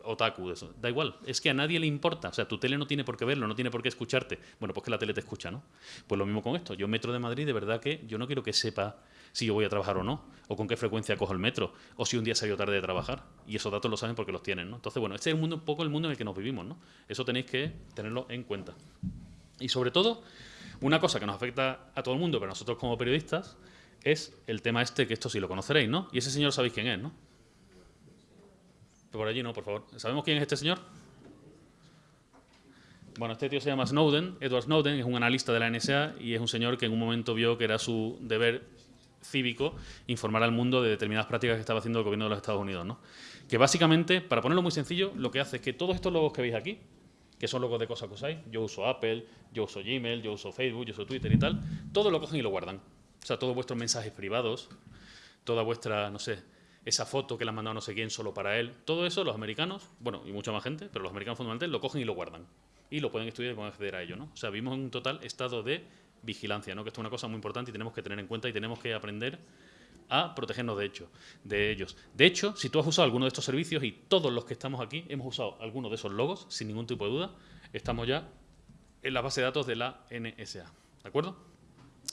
otaku. Da igual, es que a nadie le importa. O sea, tu tele no tiene por qué verlo, no tiene por qué escucharte. Bueno, pues que la tele te escucha, ¿no? Pues lo mismo con esto. Yo, Metro de Madrid, de verdad que yo no quiero que sepa si yo voy a trabajar o no, o con qué frecuencia cojo el metro, o si un día salió tarde de trabajar. Y esos datos lo saben porque los tienen, ¿no? Entonces, bueno, este es mundo, un poco el mundo en el que nos vivimos, ¿no? Eso tenéis que tenerlo en cuenta. Y sobre todo, una cosa que nos afecta a todo el mundo, pero nosotros como periodistas, es el tema este, que esto sí lo conoceréis, ¿no? Y ese señor sabéis quién es, ¿no? Por allí no, por favor. ¿Sabemos quién es este señor? Bueno, este tío se llama Snowden, Edward Snowden, es un analista de la NSA y es un señor que en un momento vio que era su deber cívico informar al mundo de determinadas prácticas que estaba haciendo el gobierno de los Estados Unidos, ¿no? Que básicamente, para ponerlo muy sencillo, lo que hace es que todos estos logos que veis aquí, que son logos de cosas que usáis, yo uso Apple, yo uso Gmail, yo uso Facebook, yo uso Twitter y tal, todo lo cogen y lo guardan. O sea, todos vuestros mensajes privados, toda vuestra, no sé, esa foto que le han mandado no sé quién solo para él, todo eso los americanos, bueno, y mucha más gente, pero los americanos fundamentalmente lo cogen y lo guardan. Y lo pueden estudiar y pueden acceder a ello, ¿no? O sea, vivimos en un total estado de vigilancia, ¿no? Que esto es una cosa muy importante y tenemos que tener en cuenta y tenemos que aprender a protegernos de, hecho, de ellos. De hecho, si tú has usado alguno de estos servicios y todos los que estamos aquí hemos usado alguno de esos logos, sin ningún tipo de duda, estamos ya en la base de datos de la NSA. ¿De acuerdo?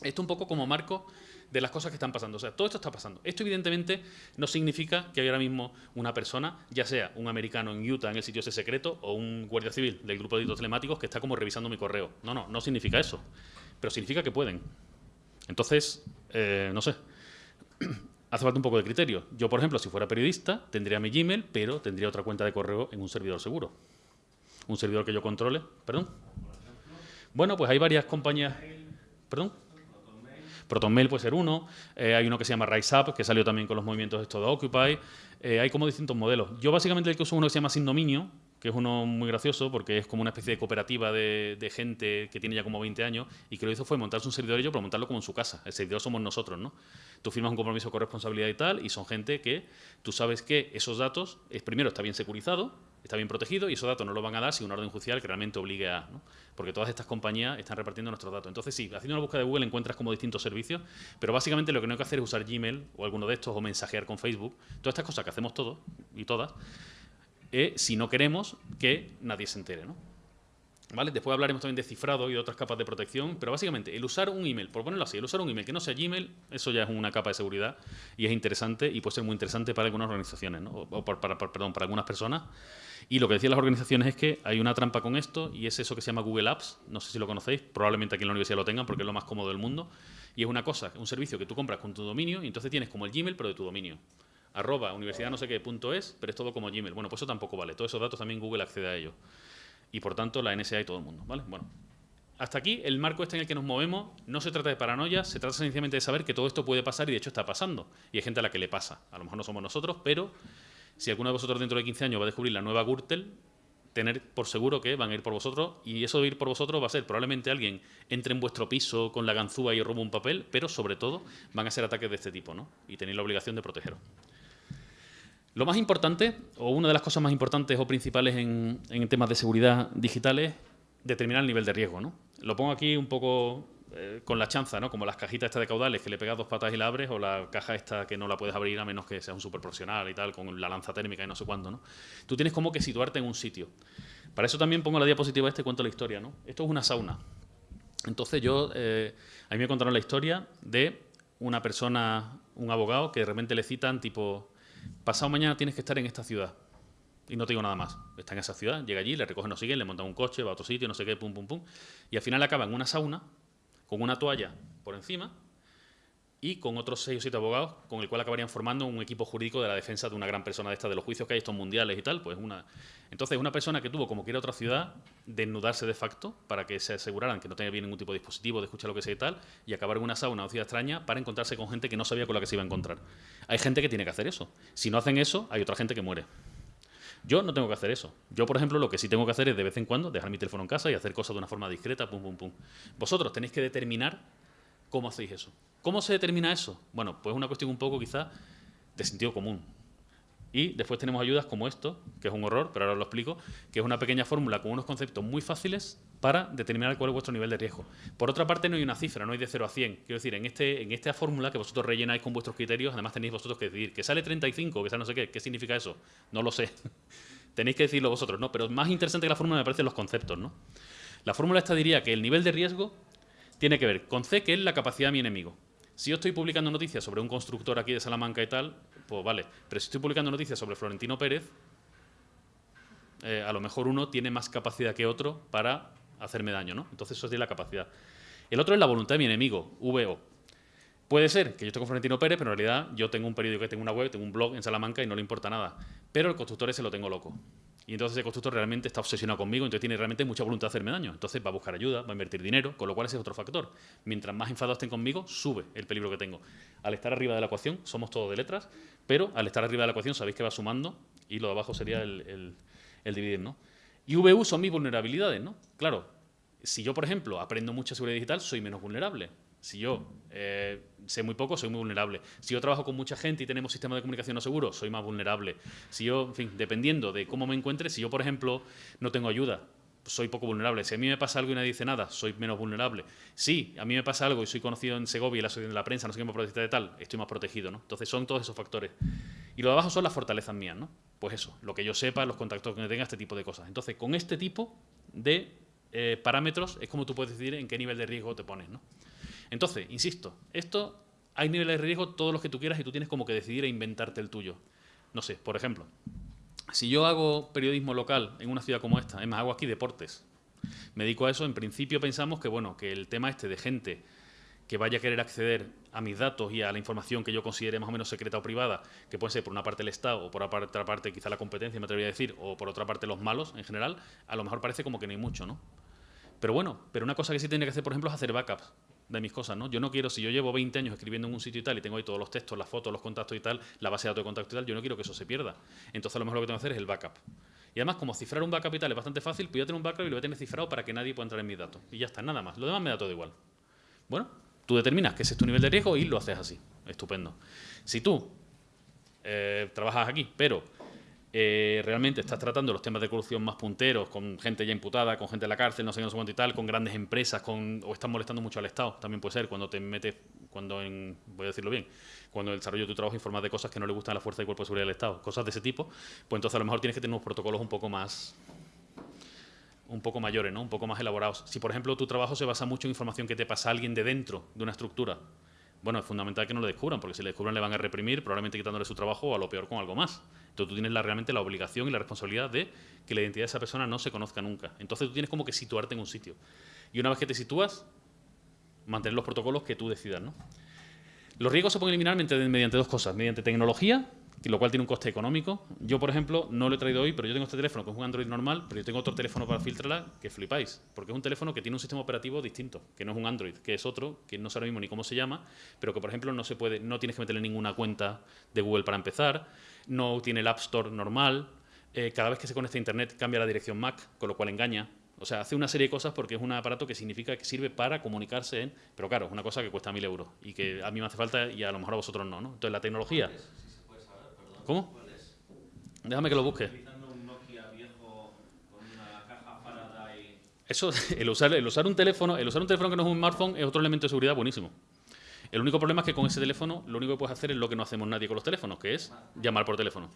Esto un poco como marco de las cosas que están pasando. O sea, todo esto está pasando. Esto evidentemente no significa que hay ahora mismo una persona, ya sea un americano en Utah en el sitio ese secreto o un guardia civil del grupo de delitos telemáticos que está como revisando mi correo. No, no, no significa eso. Pero significa que pueden. Entonces, eh, no sé. Hace falta un poco de criterio. Yo, por ejemplo, si fuera periodista, tendría mi Gmail, pero tendría otra cuenta de correo en un servidor seguro. Un servidor que yo controle. ¿Perdón? Bueno, pues hay varias compañías... ¿Perdón? ProtonMail puede ser uno, eh, hay uno que se llama RiseUp, que salió también con los movimientos estos de Occupy, eh, hay como distintos modelos. Yo básicamente el que uso uno que se llama Sin Dominio, que es uno muy gracioso porque es como una especie de cooperativa de, gente que tiene ya como 20 años y que lo hizo fue montarse un servidor ellos, pero montarlo como en su casa. El servidor somos nosotros, ¿no? Tú firmas un compromiso con responsabilidad y tal y son gente que tú sabes que esos datos, es, primero está bien securizado, está bien protegido y esos datos no lo van a dar si una orden judicial que realmente obligue a... ¿no? Porque todas estas compañías están repartiendo nuestros datos. Entonces sí, haciendo una búsqueda de Google encuentras como distintos servicios, pero básicamente lo que no hay que hacer es usar Gmail o alguno de estos o mensajear con Facebook. Todas estas cosas que hacemos todos y todas, eh, si no queremos que nadie se entere. ¿no? ¿Vale? Después hablaremos también de cifrado y de otras capas de protección, pero básicamente el usar un email, por ponerlo así, el usar un email que no sea Gmail, eso ya es una capa de seguridad y es interesante y puede ser muy interesante para algunas organizaciones, ¿no? o para, perdón, para algunas personas y lo que decían las organizaciones es que hay una trampa con esto y es eso que se llama Google Apps. No sé si lo conocéis, probablemente aquí en la universidad lo tengan porque es lo más cómodo del mundo. Y es una cosa, un servicio que tú compras con tu dominio y entonces tienes como el Gmail pero de tu dominio. Arroba universidad no sé qué punto es, pero es todo como Gmail. Bueno, pues eso tampoco vale. Todos esos datos también Google accede a ellos. Y por tanto la NSA y todo el mundo, ¿vale? Bueno, hasta aquí el marco este en el que nos movemos no se trata de paranoia, se trata sencillamente de saber que todo esto puede pasar y de hecho está pasando. Y hay gente a la que le pasa. A lo mejor no somos nosotros, pero si alguno de vosotros dentro de 15 años va a descubrir la nueva Gürtel, tener por seguro que van a ir por vosotros y eso de ir por vosotros va a ser probablemente alguien entre en vuestro piso con la ganzúa y roba un papel, pero sobre todo van a ser ataques de este tipo ¿no? y tenéis la obligación de protegeros. Lo más importante, o una de las cosas más importantes o principales en, temas de seguridad digitales, determinar el nivel de riesgo. ¿no? Lo pongo aquí un poco eh, con la chanza, ¿no? como las cajitas estas de caudales que le pegas dos patas y la abres, o la caja esta que no la puedes abrir a menos que seas un super profesional y tal, con la lanza térmica y no sé cuándo. ¿no? Tú tienes como que situarte en un sitio. Para eso también pongo la diapositiva este y cuento la historia. ¿no? Esto es una sauna. Entonces yo, eh, a mí me contaron la historia de una persona, un abogado, que de repente le citan tipo, pasado mañana tienes que estar en esta ciudad. Y no te digo nada más. Está en esa ciudad, llega allí, le recogen, no siguen, le montan un coche, va a otro sitio, no sé qué, pum, pum, pum. Y al final acaba en una sauna con una toalla por encima y con otros seis o siete abogados, con el cual acabarían formando un equipo jurídico de la defensa de una gran persona de esta, de los juicios que hay estos mundiales y tal, pues una... Entonces, una persona que tuvo, como que ir a otra ciudad, desnudarse de facto, para que se aseguraran que no tenía bien ningún tipo de dispositivo, de escuchar lo que sea y tal, y acabar en una sauna o ciudad extraña para encontrarse con gente que no sabía con la que se iba a encontrar. Hay gente que tiene que hacer eso. Si no hacen eso, hay otra gente que muere. Yo no tengo que hacer eso. Yo, por ejemplo, lo que sí tengo que hacer es de vez en cuando dejar mi teléfono en casa y hacer cosas de una forma discreta, pum, pum, pum. Vosotros tenéis que determinar cómo hacéis eso. ¿Cómo se determina eso? Bueno, pues es una cuestión un poco quizá de sentido común. Y después tenemos ayudas como esto, que es un horror, pero ahora os lo explico, que es una pequeña fórmula con unos conceptos muy fáciles para determinar cuál es vuestro nivel de riesgo. Por otra parte, no hay una cifra, no hay de 0 a 100. Quiero decir, en, este, en esta fórmula que vosotros rellenáis con vuestros criterios, además tenéis vosotros que decidir que sale 35, que sale no sé qué, ¿qué significa eso? No lo sé. Tenéis que decirlo vosotros, ¿no? Pero más interesante que la fórmula me parecen los conceptos, ¿no? La fórmula esta diría que el nivel de riesgo tiene que ver con C, que es la capacidad de mi enemigo. Si yo estoy publicando noticias sobre un constructor aquí de Salamanca y tal, pues vale. Pero si estoy publicando noticias sobre Florentino Pérez, eh, a lo mejor uno tiene más capacidad que otro para hacerme daño, ¿no? Entonces eso es la capacidad. El otro es la voluntad de mi enemigo, VO. Puede ser que yo esté Florentino Pérez, pero en realidad yo tengo un periódico, tengo una web, tengo un blog en Salamanca y no le importa nada. Pero el constructor ese lo tengo loco. Y entonces ese constructor realmente está obsesionado conmigo, entonces tiene realmente mucha voluntad de hacerme daño. Entonces va a buscar ayuda, va a invertir dinero, con lo cual ese es otro factor. Mientras más enfadados estén conmigo, sube el peligro que tengo. Al estar arriba de la ecuación, somos todos de letras, pero al estar arriba de la ecuación sabéis que va sumando y lo de abajo sería el, el, dividir, ¿no? Y VU son mis vulnerabilidades, ¿no? Claro, si yo, por ejemplo, aprendo mucha seguridad digital, soy menos vulnerable. Si yo eh, sé muy poco, soy muy vulnerable. Si yo trabajo con mucha gente y tenemos sistemas de comunicación no seguros, soy más vulnerable. Si yo, en fin, dependiendo de cómo me encuentre, si yo, por ejemplo, no tengo ayuda, soy poco vulnerable. Si a mí me pasa algo y nadie dice nada, soy menos vulnerable. Si a mí me pasa algo y soy conocido en Segovia y la, en la prensa, no sé qué me de tal, estoy más protegido, ¿no? Entonces son todos esos factores. Y lo de abajo son las fortalezas mías, ¿no? Pues eso, lo que yo sepa, los contactos que tenga, este tipo de cosas. Entonces, con este tipo de eh, parámetros es como tú puedes decidir en qué nivel de riesgo te pones, ¿no? Entonces, insisto, esto hay niveles de riesgo todos los que tú quieras y tú tienes como que decidir e inventarte el tuyo. No sé, por ejemplo, si yo hago periodismo local en una ciudad como esta, es más, hago aquí deportes, me dedico a eso, en principio pensamos que, bueno, que el tema este de gente que vaya a querer acceder a mis datos y a la información que yo considere más o menos secreta o privada, que puede ser por una parte el Estado o por otra parte quizá la competencia, me atrevería a decir, o por otra parte los malos en general, a lo mejor parece como que no hay mucho, ¿no? Pero bueno, pero una cosa que sí tiene que hacer, por ejemplo, es hacer backups de mis cosas, ¿no? Yo no quiero, si yo llevo 20 años escribiendo en un sitio y tal, y tengo ahí todos los textos, las fotos, los contactos y tal, la base de datos de contacto y tal, yo no quiero que eso se pierda. Entonces lo mejor lo que tengo que hacer es el backup. Y además, como cifrar un backup y tal es bastante fácil, pues yo tengo un backup y lo voy a tener cifrado para que nadie pueda entrar en mis datos. Y ya está, nada más. Lo demás me da todo igual. Bueno, tú determinas que ese es tu nivel de riesgo y lo haces así. Estupendo. Si tú eh, trabajas aquí, pero eh, realmente estás tratando los temas de corrupción más punteros, con gente ya imputada, con gente en la cárcel, no sé, no sé y tal, con grandes empresas, con, o estás molestando mucho al Estado, también puede ser, cuando te metes, cuando en, voy a decirlo bien, cuando el desarrollo de tu trabajo informas de cosas que no le gustan a la fuerza y cuerpo de seguridad del Estado, cosas de ese tipo, pues entonces a lo mejor tienes que tener unos protocolos un poco más un poco mayores, ¿no? un poco más elaborados. Si, por ejemplo, tu trabajo se basa mucho en información que te pasa a alguien de dentro de una estructura, bueno, es fundamental que no lo descubran, porque si le descubran le van a reprimir, probablemente quitándole su trabajo o a lo peor con algo más. Entonces tú tienes realmente la obligación y la responsabilidad de que la identidad de esa persona no se conozca nunca. Entonces tú tienes como que situarte en un sitio. Y una vez que te sitúas, mantener los protocolos que tú decidas. ¿no? Los riesgos se pueden eliminar mediante, dos cosas. Mediante tecnología, lo cual tiene un coste económico. Yo, por ejemplo, no lo he traído hoy, pero yo tengo este teléfono que es un Android normal, pero yo tengo otro teléfono para filtrarla que flipáis, porque es un teléfono que tiene un sistema operativo distinto, que no es un Android, que es otro, que no sé ahora mismo ni cómo se llama, pero que, por ejemplo, no se puede, no tienes que meterle ninguna cuenta de Google para empezar, no tiene el App Store normal, eh, cada vez que se conecta a Internet cambia la dirección MAC, con lo cual engaña. O sea, hace una serie de cosas porque es un aparato que significa que sirve para comunicarse en... Pero claro, es una cosa que cuesta mil euros y que a mí me hace falta y a lo mejor a vosotros no, ¿no? Entonces, la tecnología... ¿Cómo? Déjame que lo busque. Eso, el usar, el usar un teléfono, el usar un teléfono que no es un smartphone es otro elemento de seguridad buenísimo. El único problema es que con ese teléfono lo único que puedes hacer es lo que no hacemos nadie con los teléfonos, que es llamar por teléfono.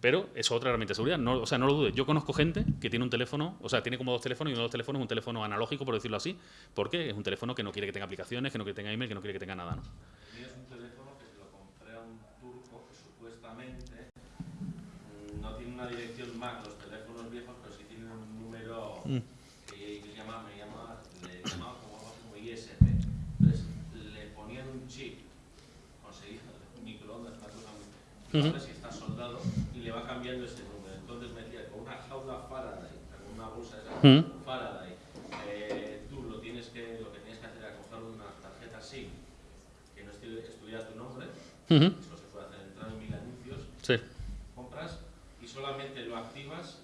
Pero es otra herramienta de seguridad. No, o sea, no lo dudes. Yo conozco gente que tiene un teléfono, o sea, tiene como dos teléfonos y uno de los teléfonos es un teléfono analógico, por decirlo así, porque es un teléfono que no quiere que tenga aplicaciones, que no quiere que tenga email, que no quiere que tenga nada, ¿no? Es un teléfono que se lo compré a un turco que supuestamente no tiene una dirección MAC, los teléfonos viejos, pero sí tiene un número Mm. que se llama, me llama, le llamaba como, algo así como ISP. Entonces, le ponían un chip, conseguían un microondas, una cosa muy... Si está soldado, y le va cambiando ese número. Entonces me decía, con una jaula Faraday, con una bolsa esa. Faraday, eh, tú lo tienes que, lo que tienes que hacer es coger una tarjeta SIM, que no estu- estuviera tu nombre, Ujú. eso se puede hacer, entrar en mil anuncios, Sí. compras y solamente lo activas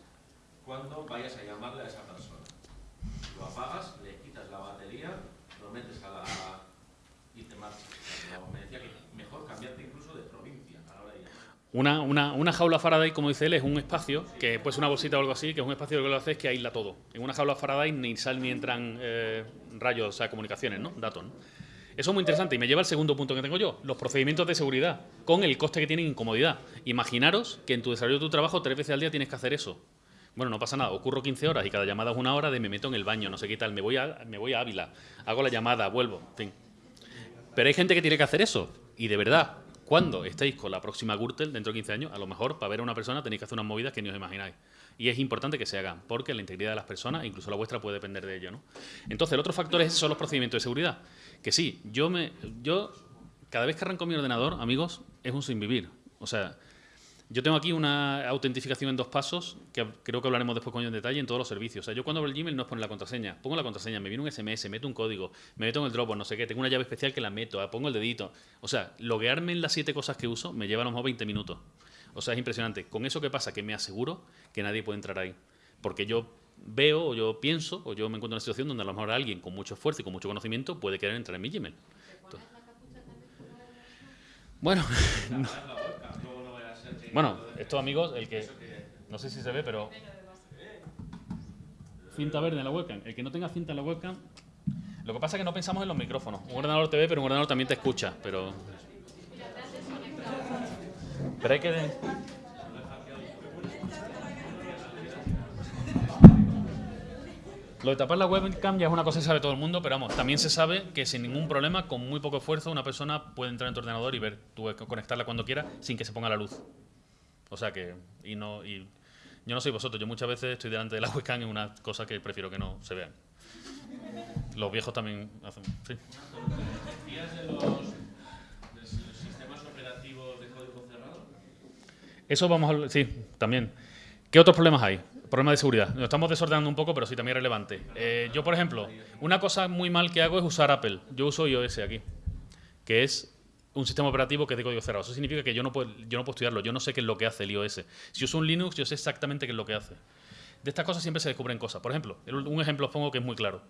cuando vayas a llamarle a esa persona. Lo apagas, le quitas la batería, lo metes a la... y te marchas. Me decía que mejor cambiarte incluso de provincia a la hora de llamar. Una, una, una jaula Faraday, como dice él, es un espacio, que puede ser una bolsita o algo así, que es un espacio que lo que hace es que aísla todo. En una jaula Faraday ni salen ni entran eh, rayos, o sea, comunicaciones, ¿no? Datos, ¿no? Eso es muy interesante y me lleva al segundo punto que tengo yo, los procedimientos de seguridad, con el coste que tienen incomodidad. Imaginaros que en tu desarrollo de tu trabajo tres veces al día tienes que hacer eso. Bueno, no pasa nada, ocurro 15 horas y cada llamada es una hora de me meto en el baño, no sé qué tal, me voy a, me voy a Ávila, hago la llamada, vuelvo, en fin. Pero hay gente que tiene que hacer eso. Y de verdad, cuando estéis con la próxima Gürtel dentro de 15 años, a lo mejor para ver a una persona tenéis que hacer unas movidas que ni os imagináis. Y es importante que se hagan, porque la integridad de las personas, incluso la vuestra, puede depender de ello. ¿no? Entonces, el otro factor es, son los procedimientos de seguridad. Que sí, yo me. Yo, cada vez que arranco mi ordenador, amigos, es un sin vivir. O sea, yo tengo aquí una autentificación en dos pasos, que creo que hablaremos después con ello en detalle, en todos los servicios. O sea, yo cuando abro el Gmail no es poner la contraseña, pongo la contraseña, me viene un SMS, meto un código, me meto en el Dropbox, no sé qué, tengo una llave especial que la meto, ah, pongo el dedito. O sea, loguearme en las siete cosas que uso me lleva a lo mejor 20 minutos. O sea, es impresionante. Con eso, ¿qué pasa? Que me aseguro que nadie puede entrar ahí. Porque yo veo, o yo pienso, o yo me encuentro en una situación donde a lo mejor alguien con mucho esfuerzo y con mucho conocimiento puede querer entrar en mi Gmail. Entonces- bueno, Bueno, estos amigos, el que. No sé si se ve, pero. Cinta verde en la webcam. El que no tenga cinta en la webcam. Lo que pasa es que no pensamos en los micrófonos. Un ordenador te ve, pero un ordenador también te escucha. Pero. Pero hay que. Lo de tapar la webcam ya es una cosa que sabe todo el mundo, pero vamos, también se sabe que sin ningún problema, con muy poco esfuerzo, una persona puede entrar en tu ordenador y ver, tú conectarla cuando quiera sin que se ponga la luz. O sea que, y no, y yo no soy vosotros, yo muchas veces estoy delante de la webcam en una cosa que prefiero que no se vean. Los viejos también hacen, sí. ¿Decías de los, de los sistemas operativos de código cerrado? Eso vamos a sí, también. ¿Qué otros problemas hay? Problemas de seguridad. Nos estamos desordenando un poco, pero sí también relevante. Eh, yo, por ejemplo, una cosa muy mal que hago es usar Apple. Yo uso iOS aquí, que es un sistema operativo que es de código cerrado. Eso significa que yo no puedo, yo no puedo estudiarlo, yo no sé qué es lo que hace el iOS. Si uso un Linux, yo sé exactamente qué es lo que hace. De estas cosas siempre se descubren cosas. Por ejemplo, un ejemplo os pongo que es muy claro.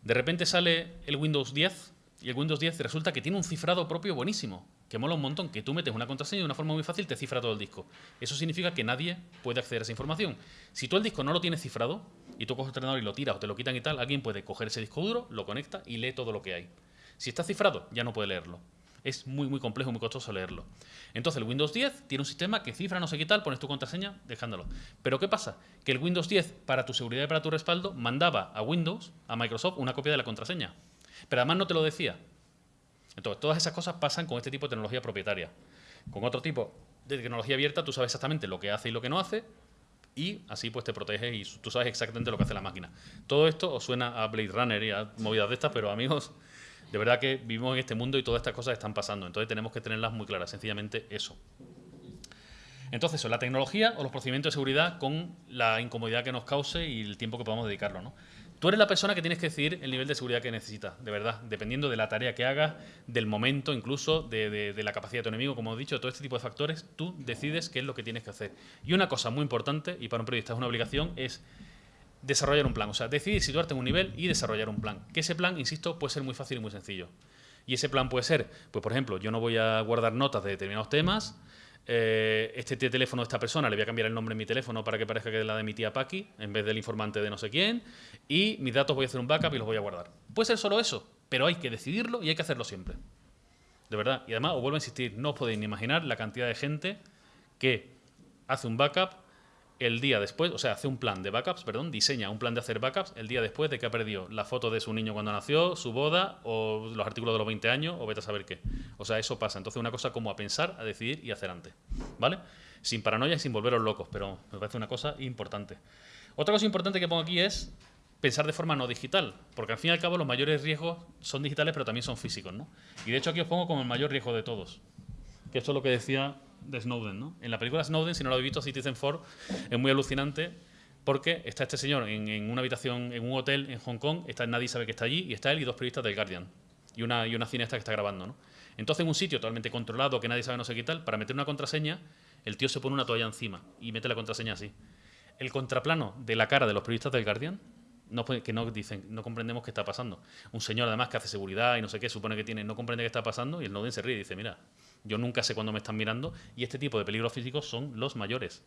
De repente sale el Windows 10 y el Windows 10 resulta que tiene un cifrado propio buenísimo, que mola un montón, que tú metes una contraseña de una forma muy fácil te cifra todo el disco. Eso significa que nadie puede acceder a esa información. Si tú el disco no lo tienes cifrado y tú coges el ordenador y lo tiras o te lo quitan y tal, alguien puede coger ese disco duro, lo conecta y lee todo lo que hay. Si está cifrado, ya no puede leerlo. Es muy, muy complejo, muy costoso leerlo. Entonces, el Windows 10 tiene un sistema que cifra no sé qué tal, pones tu contraseña dejándolo. Pero ¿qué pasa? Que el Windows 10, para tu seguridad y para tu respaldo, mandaba a Windows, a Microsoft, una copia de la contraseña. Pero además no te lo decía. Entonces, todas esas cosas pasan con este tipo de tecnología propietaria. Con otro tipo de tecnología abierta, tú sabes exactamente lo que hace y lo que no hace, y así pues te proteges y tú sabes exactamente lo que hace la máquina. Todo esto os suena a Blade Runner y a movidas de estas, pero amigos, de verdad que vivimos en este mundo y todas estas cosas están pasando. Entonces tenemos que tenerlas muy claras, sencillamente eso. Entonces, la tecnología o los procedimientos de seguridad con la incomodidad que nos cause y el tiempo que podamos dedicarlo. ¿no? Tú eres la persona que tienes que decidir el nivel de seguridad que necesitas, de verdad, dependiendo de la tarea que hagas, del momento, incluso de, la capacidad de tu enemigo, como he dicho, todo este tipo de factores, tú decides qué es lo que tienes que hacer. Y una cosa muy importante, y para un periodista es una obligación, es desarrollar un plan. O sea, decidir situarte en un nivel y desarrollar un plan. Que ese plan, insisto, puede ser muy fácil y muy sencillo. Y ese plan puede ser, pues por ejemplo, yo no voy a guardar notas de determinados temas, eh, este teléfono de esta persona, le voy a cambiar el nombre de mi teléfono para que parezca que es la de mi tía Paqui, en vez del informante de no sé quién, y mis datos voy a hacer un backup y los voy a guardar. Puede ser solo eso, pero hay que decidirlo y hay que hacerlo siempre. De verdad. Y además, os vuelvo a insistir, no os podéis ni imaginar la cantidad de gente que hace un backup el día después, o sea, hace un plan de backups, perdón, diseña un plan de hacer backups el día después de que ha perdido la foto de su niño cuando nació, su boda o los artículos de los 20 años o vete a saber qué. O sea, eso pasa. Entonces, una cosa como a pensar, a decidir y hacer antes. ¿Vale? Sin paranoia y sin volveros locos, pero me parece una cosa importante. Otra cosa importante que pongo aquí es pensar de forma no digital, porque al fin y al cabo los mayores riesgos son digitales, pero también son físicos, ¿no? Y de hecho aquí os pongo como el mayor riesgo de todos, que esto es lo que decía de Snowden. ¿no? En la película Snowden, si no lo habéis visto, Citizen Four, es muy alucinante porque está este señor en, una habitación, en un hotel en Hong Kong, está, nadie sabe que está allí, y está él y dos periodistas del Guardian, y una, y una cineasta que está grabando. ¿no? Entonces, en un sitio totalmente controlado, que nadie sabe no sé qué tal, para meter una contraseña, el tío se pone una toalla encima y mete la contraseña así. El contraplano de la cara de los periodistas del Guardian, no, que no dicen, no comprendemos qué está pasando. Un señor además que hace seguridad y no sé qué, supone que tiene, no comprende qué está pasando, y el Snowden se ríe y dice, mira, yo nunca sé cuándo me están mirando y este tipo de peligros físicos son los mayores.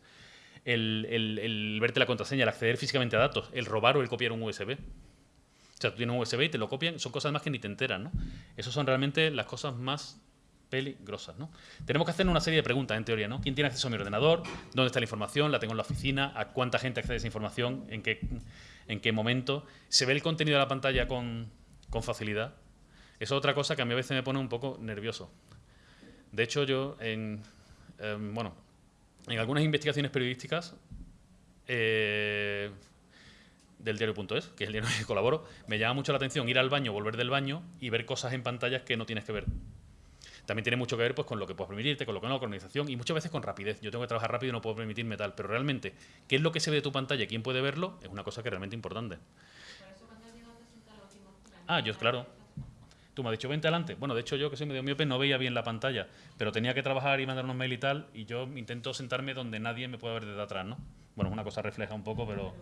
El, verte la contraseña, el acceder físicamente a datos, el robar o el copiar un USB. O sea, tú tienes un USB y te lo copian, son cosas más que ni te enteran, ¿no? Esas son realmente las cosas más peligrosas, ¿no? Tenemos que hacer una serie de preguntas, en teoría, ¿no? ¿Quién tiene acceso a mi ordenador? ¿Dónde está la información? ¿La tengo en la oficina? ¿A cuánta gente accede a esa información? ¿En qué, en qué momento? ¿Se ve el contenido de la pantalla con, con facilidad? Es otra cosa que a mí a veces me pone un poco nervioso. De hecho, yo en, em, bueno, en algunas investigaciones periodísticas eh, del diario.es, que es el diario en el que colaboro, me llama mucho la atención ir al baño, volver del baño y ver cosas en pantallas que no tienes que ver. También tiene mucho que ver pues, con lo que puedes permitirte, con lo que no, con organización y muchas veces con rapidez. Yo tengo que trabajar rápido y no puedo permitirme tal, pero realmente, ¿qué es lo que se ve de tu pantalla? ¿Quién puede verlo? Es una cosa que es realmente importante. Ah, yo, claro. Tú me has dicho, vente adelante. Bueno, de hecho yo que soy medio miope no veía bien la pantalla, pero tenía que trabajar y mandar unos mail y tal, y yo intento sentarme donde nadie me pueda ver desde atrás, ¿no? Bueno, una cosa refleja un poco, pero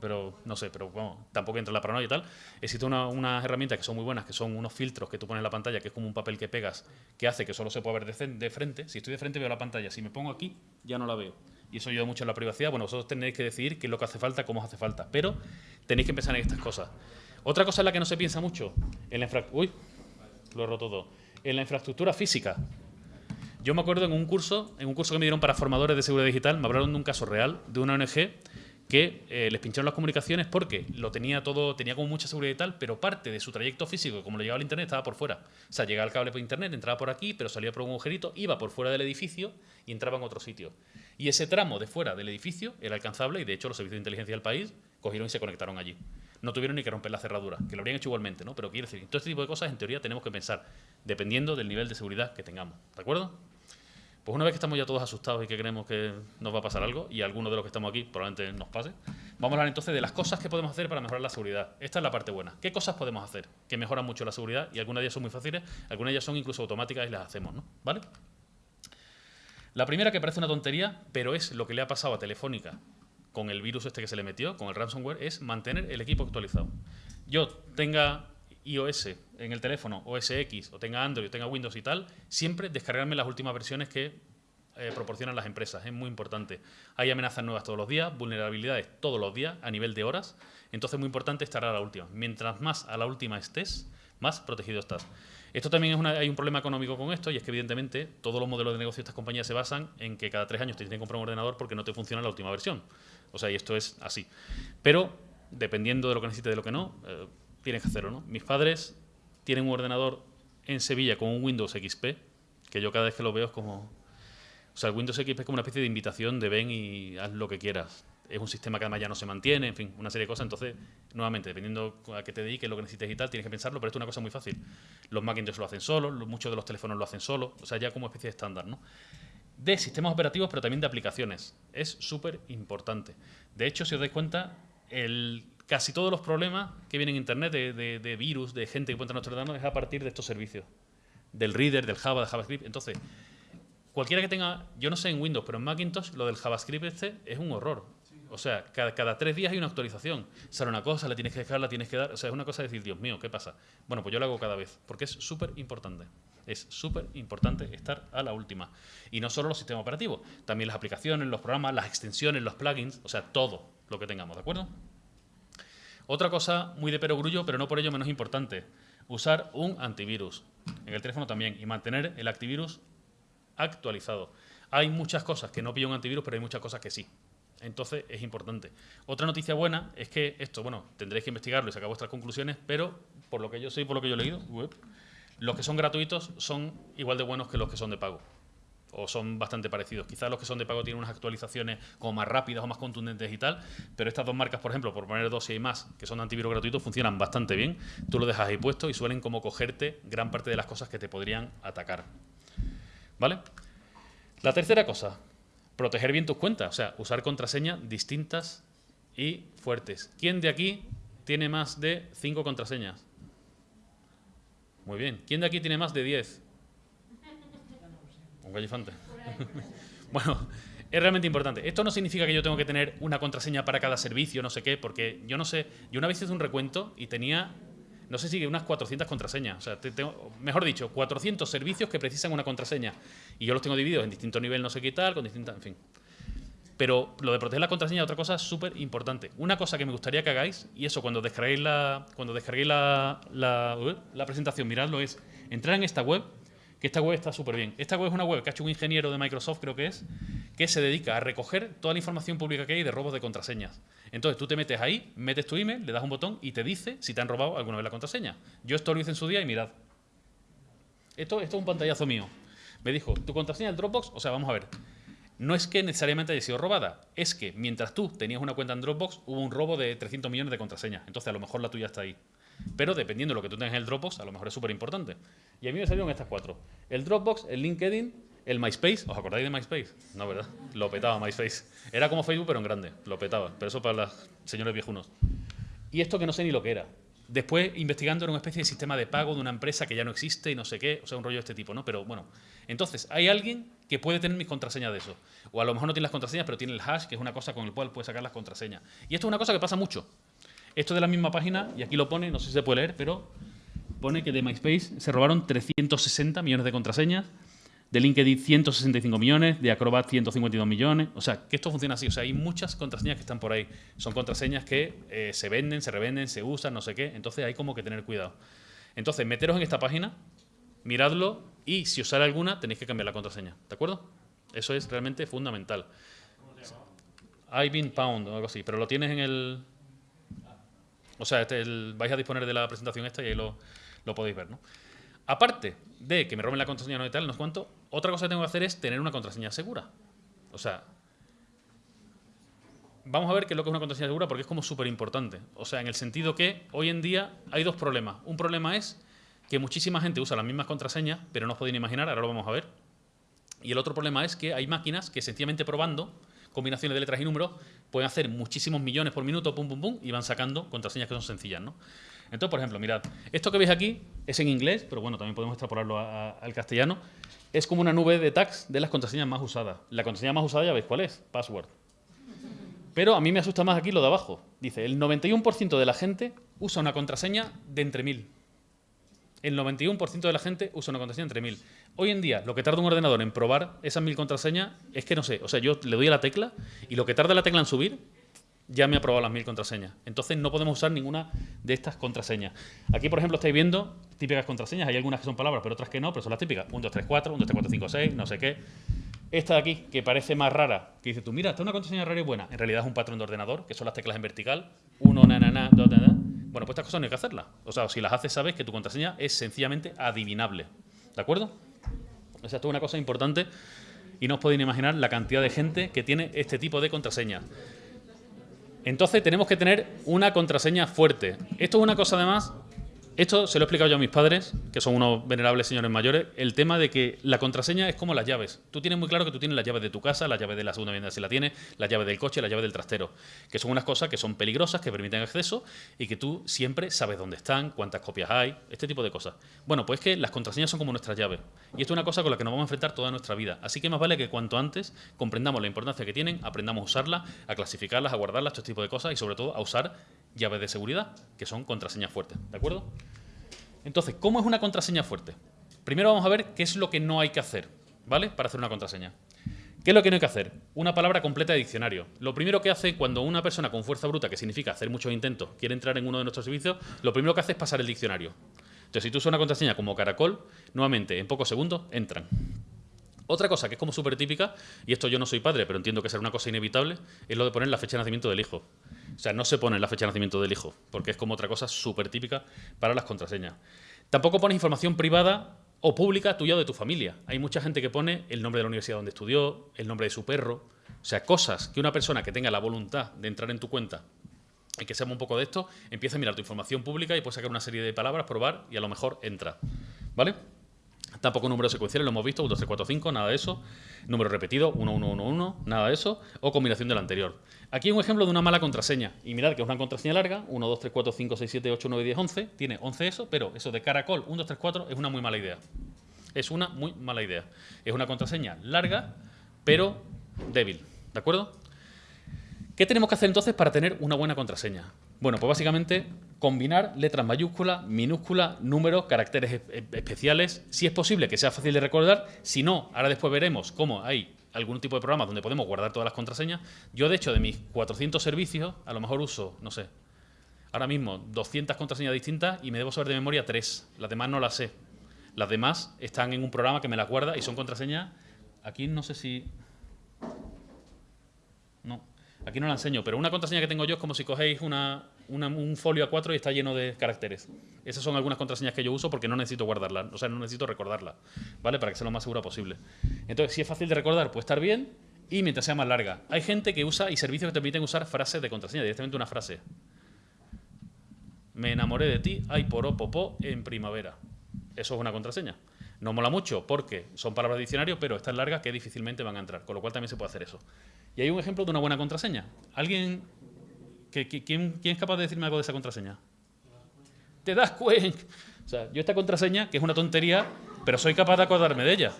pero no sé, pero bueno, tampoco entra la paranoia y tal. Existen unas herramientas que son muy buenas, que son unos filtros que tú pones en la pantalla, que es como un papel que pegas, que hace que solo se pueda ver de, de, frente. Si estoy de frente veo la pantalla, si me pongo aquí ya no la veo. Y eso ayuda mucho en la privacidad. Bueno, vosotros tenéis que decidir qué es lo que hace falta, cómo hace falta, pero tenéis que pensar en estas cosas. Otra cosa en la que no se piensa mucho, en la lo infraestructura física. Yo me acuerdo en un curso, en un curso que me dieron para formadores de seguridad digital, me hablaron de un caso real de una ONG que eh, les pincharon las comunicaciones porque lo tenía todo, tenía como mucha seguridad y tal, pero parte de su trayecto físico, como le llegaba al internet, estaba por fuera. O sea, llegaba el cable por internet, entraba por aquí, pero salía por un agujerito, iba por fuera del edificio y entraba en otro sitio. Y ese tramo de fuera del edificio era alcanzable y de hecho los servicios de inteligencia del país cogieron y se conectaron allí no tuvieron ni que romper la cerradura, que lo habrían hecho igualmente, ¿no? Pero quiero decir, todo este tipo de cosas en teoría tenemos que pensar, dependiendo del nivel de seguridad que tengamos, ¿de acuerdo? Pues una vez que estamos ya todos asustados y que creemos que nos va a pasar algo, y alguno de los que estamos aquí probablemente nos pase, vamos a hablar entonces de las cosas que podemos hacer para mejorar la seguridad. Esta es la parte buena. ¿Qué cosas podemos hacer que mejoran mucho la seguridad? Y algunas de ellas son muy fáciles, algunas de ellas son incluso automáticas y las hacemos, ¿no? ¿Vale? La primera que parece una tontería, pero es lo que le ha pasado a Telefónica con el virus este que se le metió, con el ransomware, es mantener el equipo actualizado. Yo tenga iOS en el teléfono, OS X, o tenga Android, o tenga Windows y tal, siempre descargarme las últimas versiones que eh, proporcionan las empresas. Es muy importante. Hay amenazas nuevas todos los días, vulnerabilidades todos los días, a nivel de horas. Entonces es muy importante estar a la última. Mientras más a la última estés, más protegido estás. Esto también es una, hay un problema económico con esto y es que evidentemente todos los modelos de negocio de estas compañías se basan en que cada tres años te tienen que comprar un ordenador porque no te funciona la última versión. O sea, y esto es así. Pero, dependiendo de lo que necesites y de lo que no, eh, tienes que hacerlo, ¿no? Mis padres tienen un ordenador en Sevilla con un Windows XP, que yo cada vez que lo veo es como... O sea, el Windows XP es como una especie de invitación de ven y haz lo que quieras. Es un sistema que además ya no se mantiene, en fin, una serie de cosas. Entonces, nuevamente, dependiendo a qué te dediques, lo que necesites y tal, tienes que pensarlo, pero esto es una cosa muy fácil. Los Macintosh lo hacen solos, muchos de los teléfonos lo hacen solos, o sea, ya como especie de estándar, ¿no? de sistemas operativos, pero también de aplicaciones. Es súper importante. De hecho, si os dais cuenta, el, casi todos los problemas que vienen en Internet de, de, virus, de gente que puede entrar a nuestro es a partir de estos servicios. Del reader, del Java, de JavaScript. Entonces, cualquiera que tenga, yo no sé en Windows, pero en Macintosh lo del JavaScript este es un horror. O sea, cada, tres días hay una actualización. Sale una cosa, la tienes que dejar, la tienes que dar. O sea, es una cosa de decir, Dios mío, ¿qué pasa? Bueno, pues yo lo hago cada vez, porque es súper importante. Es súper importante estar a la última. Y no solo los sistemas operativos, también las aplicaciones, los programas, las extensiones, los plugins, o sea, todo lo que tengamos, ¿de acuerdo? Otra cosa muy de perogrullo, pero no por ello menos importante, usar un antivirus. En el teléfono también, y mantener el antivirus actualizado. Hay muchas cosas que no pillan un antivirus, pero hay muchas cosas que sí. Entonces es importante. Otra noticia buena es que esto, bueno, tendréis que investigarlo y sacar vuestras conclusiones, pero por lo que yo sé y por lo que yo he leído, los que son gratuitos son igual de buenos que los que son de pago. O son bastante parecidos. Quizás los que son de pago tienen unas actualizaciones como más rápidas o más contundentes y tal, pero estas dos marcas, por ejemplo, por poner dos y más, que son antivirus gratuitos, funcionan bastante bien. Tú lo dejas ahí puesto y suelen como cogerte gran parte de las cosas que te podrían atacar. ¿Vale? La tercera cosa, proteger bien tus cuentas, o sea, usar contraseñas distintas y fuertes. ¿Quién de aquí tiene más de 5 contraseñas? Muy bien. ¿Quién de aquí tiene más de 10? Un gallifante. bueno, es realmente importante. Esto no significa que yo tengo que tener una contraseña para cada servicio, no sé qué, porque yo no sé, yo una vez hice un recuento y tenía no sé si unas 400 contraseñas. O sea, tengo, mejor dicho, 400 servicios que precisan una contraseña. Y yo los tengo divididos en distintos niveles, no sé qué tal, con distintas, en fin. Pero lo de proteger la contraseña es otra cosa súper importante. Una cosa que me gustaría que hagáis, y eso cuando descarguéis la, cuando descarguéis la, la presentación, miradlo, es entrar en esta web que esta web está súper bien. Esta web es una web que ha hecho un ingeniero de Microsoft, creo que es, que se dedica a recoger toda la información pública que hay de robos de contraseñas. Entonces tú te metes ahí, metes tu email, le das un botón y te dice si te han robado alguna vez la contraseña. Yo esto lo hice en su día y mirad. Esto, esto es un pantallazo mío. Me dijo, tu contraseña del Dropbox, o sea, vamos a ver. No es que necesariamente haya sido robada, es que mientras tú tenías una cuenta en Dropbox, hubo un robo de 300 millones de contraseñas. Entonces a lo mejor la tuya está ahí. Pero dependiendo de lo que tú tengas en el Dropbox, a lo mejor es súper importante. Y a mí me salieron estas cuatro. El Dropbox, el LinkedIn, el MySpace. ¿Os acordáis de MySpace? No, ¿verdad? Lo petaba MySpace. Era como Facebook, pero en grande. Lo petaba. Pero eso para los señores viejunos. Y esto que no sé ni lo que era. Después, investigando, era una especie de sistema de pago de una empresa que ya no existe y no sé qué. O sea, un rollo de este tipo, ¿no? Pero bueno. Entonces, hay alguien que puede tener mis contraseñas de eso. O a lo mejor no tiene las contraseñas, pero tiene el hash, que es una cosa con el cual puede sacar las contraseñas. Y esto es una cosa que pasa mucho. Esto de la misma página, y aquí lo pone, no sé si se puede leer, pero pone que de MySpace se robaron 360 millones de contraseñas, de LinkedIn 165 millones, de Acrobat 152 millones. O sea, que esto funciona así. O sea, hay muchas contraseñas que están por ahí. Son contraseñas que eh, se venden, se revenden, se usan, no sé qué. Entonces hay como que tener cuidado. Entonces, meteros en esta página, miradlo y si os sale alguna, tenéis que cambiar la contraseña. ¿De acuerdo? Eso es realmente fundamental. I've been pound o algo así, pero lo tienes en el, o sea, este, vais a disponer de la presentación esta y ahí lo, podéis ver, ¿no? Aparte de que me roben la contraseña no y tal, no cuánto, otra cosa que tengo que hacer es tener una contraseña segura. O sea, vamos a ver qué es lo que es una contraseña segura porque es como súper importante. O sea, en el sentido que hoy en día hay dos problemas. Un problema es que muchísima gente usa las mismas contraseñas, pero no os podéis imaginar, ahora lo vamos a ver. Y el otro problema es que hay máquinas que sencillamente probando combinaciones de letras y números, pueden hacer muchísimos millones por minuto, pum, pum, pum, y van sacando contraseñas que son sencillas, ¿no? Entonces, por ejemplo, mirad, esto que veis aquí es en inglés, pero bueno, también podemos extrapolarlo al castellano. Es como una nube de tags de las contraseñas más usadas. La contraseña más usada ya veis cuál es, password. Pero a mí me asusta más aquí lo de abajo. Dice, el 91% de la gente usa una contraseña de entre mil el 91% de la gente usa una contraseña entre mil. Hoy en día, lo que tarda un ordenador en probar esas mil contraseñas es que no sé, o sea, yo le doy a la tecla y lo que tarda la tecla en subir ya me ha probado las mil contraseñas. Entonces no podemos usar ninguna de estas contraseñas. Aquí, por ejemplo, estáis viendo típicas contraseñas. Hay algunas que son palabras, pero otras que no, pero son las típicas. 1, 2, 3, 4, 1, 2, 3, 4, 5, 6, no sé qué. Esta de aquí, que parece más rara, que dices tú, mira, esta es una contraseña rara y buena. En realidad es un patrón de ordenador, que son las teclas en vertical. 1, na, na, na, 2, na, na. Bueno, pues estas cosas no hay que hacerlas. O sea, si las haces, sabes que tu contraseña es sencillamente adivinable. ¿De acuerdo? O sea, esto es una cosa importante y no os podéis imaginar la cantidad de gente que tiene este tipo de contraseña. Entonces tenemos que tener una contraseña fuerte. Esto es una cosa además Esto se lo he explicado yo a mis padres, que son unos venerables señores mayores, el tema de que la contraseña es como las llaves. Tú tienes muy claro que tú tienes las llaves de tu casa, las llaves de la segunda vivienda si la tienes, las llaves del coche, las llaves del trastero, que son unas cosas que son peligrosas, que permiten acceso y que tú siempre sabes dónde están, cuántas copias hay, este tipo de cosas. Bueno, pues que las contraseñas son como nuestras llaves. Y esto es una cosa con la que nos vamos a enfrentar toda nuestra vida. Así que más vale que cuanto antes comprendamos la importancia que tienen, aprendamos a usarlas, a clasificarlas, a guardarlas, este tipo de cosas y sobre todo a usar llaves de seguridad, que son contraseñas fuertes. ¿De acuerdo? Entonces, ¿cómo es una contraseña fuerte? Primero vamos a ver qué es lo que no hay que hacer, ¿vale? Para hacer una contraseña. ¿Qué es lo que no hay que hacer? Una palabra completa de diccionario. Lo primero que hace cuando una persona con fuerza bruta, que significa hacer muchos intentos, quiere entrar en uno de nuestros servicios, lo primero que hace es pasar el diccionario. Entonces, si tú usas una contraseña como caracol, nuevamente, en pocos segundos, entran. Otra cosa que es como súper típica, y esto yo no soy padre, pero entiendo que será una cosa inevitable, es lo de poner la fecha de nacimiento del hijo. O sea, no se pone la fecha de nacimiento del hijo, porque es como otra cosa súper típica para las contraseñas. Tampoco pones información privada o pública tuya o de tu familia. Hay mucha gente que pone el nombre de la universidad donde estudió, el nombre de su perro, o sea, cosas que una persona que tenga la voluntad de entrar en tu cuenta y que sepa un poco de esto, empieza a mirar tu información pública y puede sacar una serie de palabras, probar y a lo mejor entra. ¿Vale? Tampoco números secuenciales, lo hemos visto, 1, 2, 3, 4, 5, nada de eso. Número repetido, 1, 1, 1, 1, nada de eso. O combinación del anterior. Aquí un ejemplo de una mala contraseña. Y mirad que es una contraseña larga, 1, 2, 3, 4, 5, 6, 7, 8, 9, 10, 11. Tiene 11 eso, pero eso de caracol, 1, 2, 3, 4, es una muy mala idea. Es una muy mala idea. Es una contraseña larga, pero débil. ¿De acuerdo? ¿Qué tenemos que hacer entonces para tener una buena contraseña? Bueno, pues básicamente combinar letras mayúsculas, minúsculas, números, caracteres especiales, si es posible que sea fácil de recordar, si no, ahora después veremos cómo hay algún tipo de programa donde podemos guardar todas las contraseñas. Yo, de hecho, de mis 400 servicios, a lo mejor uso, no sé, ahora mismo 200 contraseñas distintas y me debo saber de memoria tres. Las demás no las sé. Las demás están en un programa que me las guarda y son contraseñas. Aquí no sé si... No, aquí no la enseño, pero una contraseña que tengo yo es como si cogéis una, un folio A4 y está lleno de caracteres. Esas son algunas contraseñas que yo uso porque no necesito guardarlas, o sea, no necesito recordarlas, ¿vale? Para que sea lo más segura posible. Entonces, si es fácil de recordar, puede estar bien y mientras sea más larga. Hay gente que usa y servicios que te permiten usar frases de contraseña, directamente una frase. Me enamoré de ti, ay poró popó en primavera. Eso es una contraseña. No mola mucho porque son palabras de diccionario, pero es tan larga que difícilmente van a entrar, con lo cual también se puede hacer eso. Y hay un ejemplo de una buena contraseña. ¿Alguien quién, es capaz de decirme algo de esa contraseña? ¿Te das cuenta? O sea, yo esta contraseña, que es una tontería, pero soy capaz de acordarme de ella.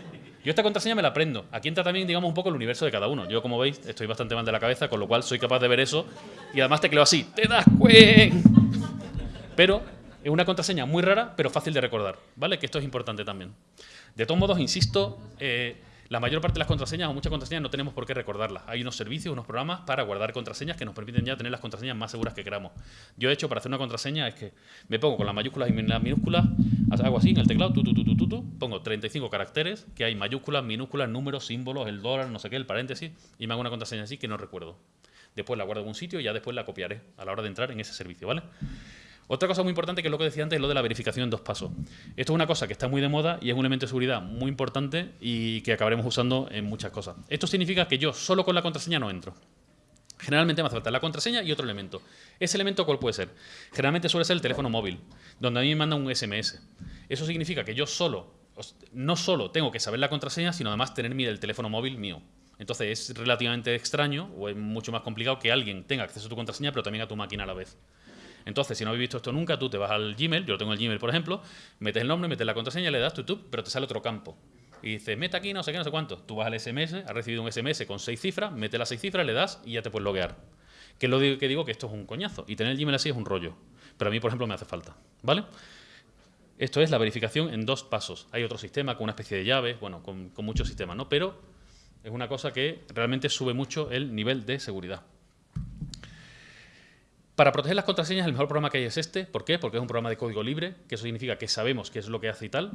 Yo esta contraseña me la aprendo. Aquí entra también, digamos, un poco el universo de cada uno. Yo, como veis, estoy bastante mal de la cabeza, con lo cual soy capaz de ver eso. Y además te creo así. ¡Te das cuenta! Pero es una contraseña muy rara, pero fácil de recordar. ¿Vale? Que esto es importante también. De todos modos, insisto, eh, la mayor parte de las contraseñas o muchas contraseñas no tenemos por qué recordarlas. Hay unos servicios, unos programas para guardar contraseñas que nos permiten ya tener las contraseñas más seguras que queramos. Yo, de hecho, para hacer una contraseña es que me pongo con las mayúsculas y las minúsculas, hago así en el teclado, tu, tu, tu, pongo 35 caracteres, que hay mayúsculas, minúsculas, números, símbolos, el dólar, no sé qué, el paréntesis, y me hago una contraseña así que no recuerdo. Después la guardo en un sitio y ya después la copiaré a la hora de entrar en ese servicio, ¿vale? Otra cosa muy importante que es lo que decía antes es lo de la verificación en dos pasos. Esto es una cosa que está muy de moda y es un elemento de seguridad muy importante y que acabaremos usando en muchas cosas. Esto significa que yo solo con la contraseña no entro. Generalmente me hace falta la contraseña y otro elemento. ¿Ese elemento cuál puede ser? Generalmente suele ser el teléfono móvil, donde a mí me manda un SMS. Eso significa que yo solo, no solo tengo que saber la contraseña, sino además tener el teléfono móvil mío. Entonces es relativamente extraño o es mucho más complicado que alguien tenga acceso a tu contraseña, pero también a tu máquina a la vez. Entonces, si no habéis visto esto nunca, tú te vas al Gmail, yo tengo el Gmail, por ejemplo, metes el nombre, metes la contraseña, le das YouTube, pero te sale otro campo. Y dice, mete aquí no sé qué, no sé cuánto. Tú vas al SMS, has recibido un SMS con seis cifras, mete las seis cifras, le das y ya te puedes loguear. Que es lo que digo que esto es un coñazo. Y tener el Gmail así es un rollo. Pero a mí, por ejemplo, me hace falta. ¿Vale? Esto es la verificación en dos pasos. Hay otro sistema con una especie de llaves, bueno, con muchos sistemas, ¿no? Pero es una cosa que realmente sube mucho el nivel de seguridad. Para proteger las contraseñas, el mejor programa que hay es este. ¿Por qué? Porque es un programa de código libre, que eso significa que sabemos qué es lo que hace y tal.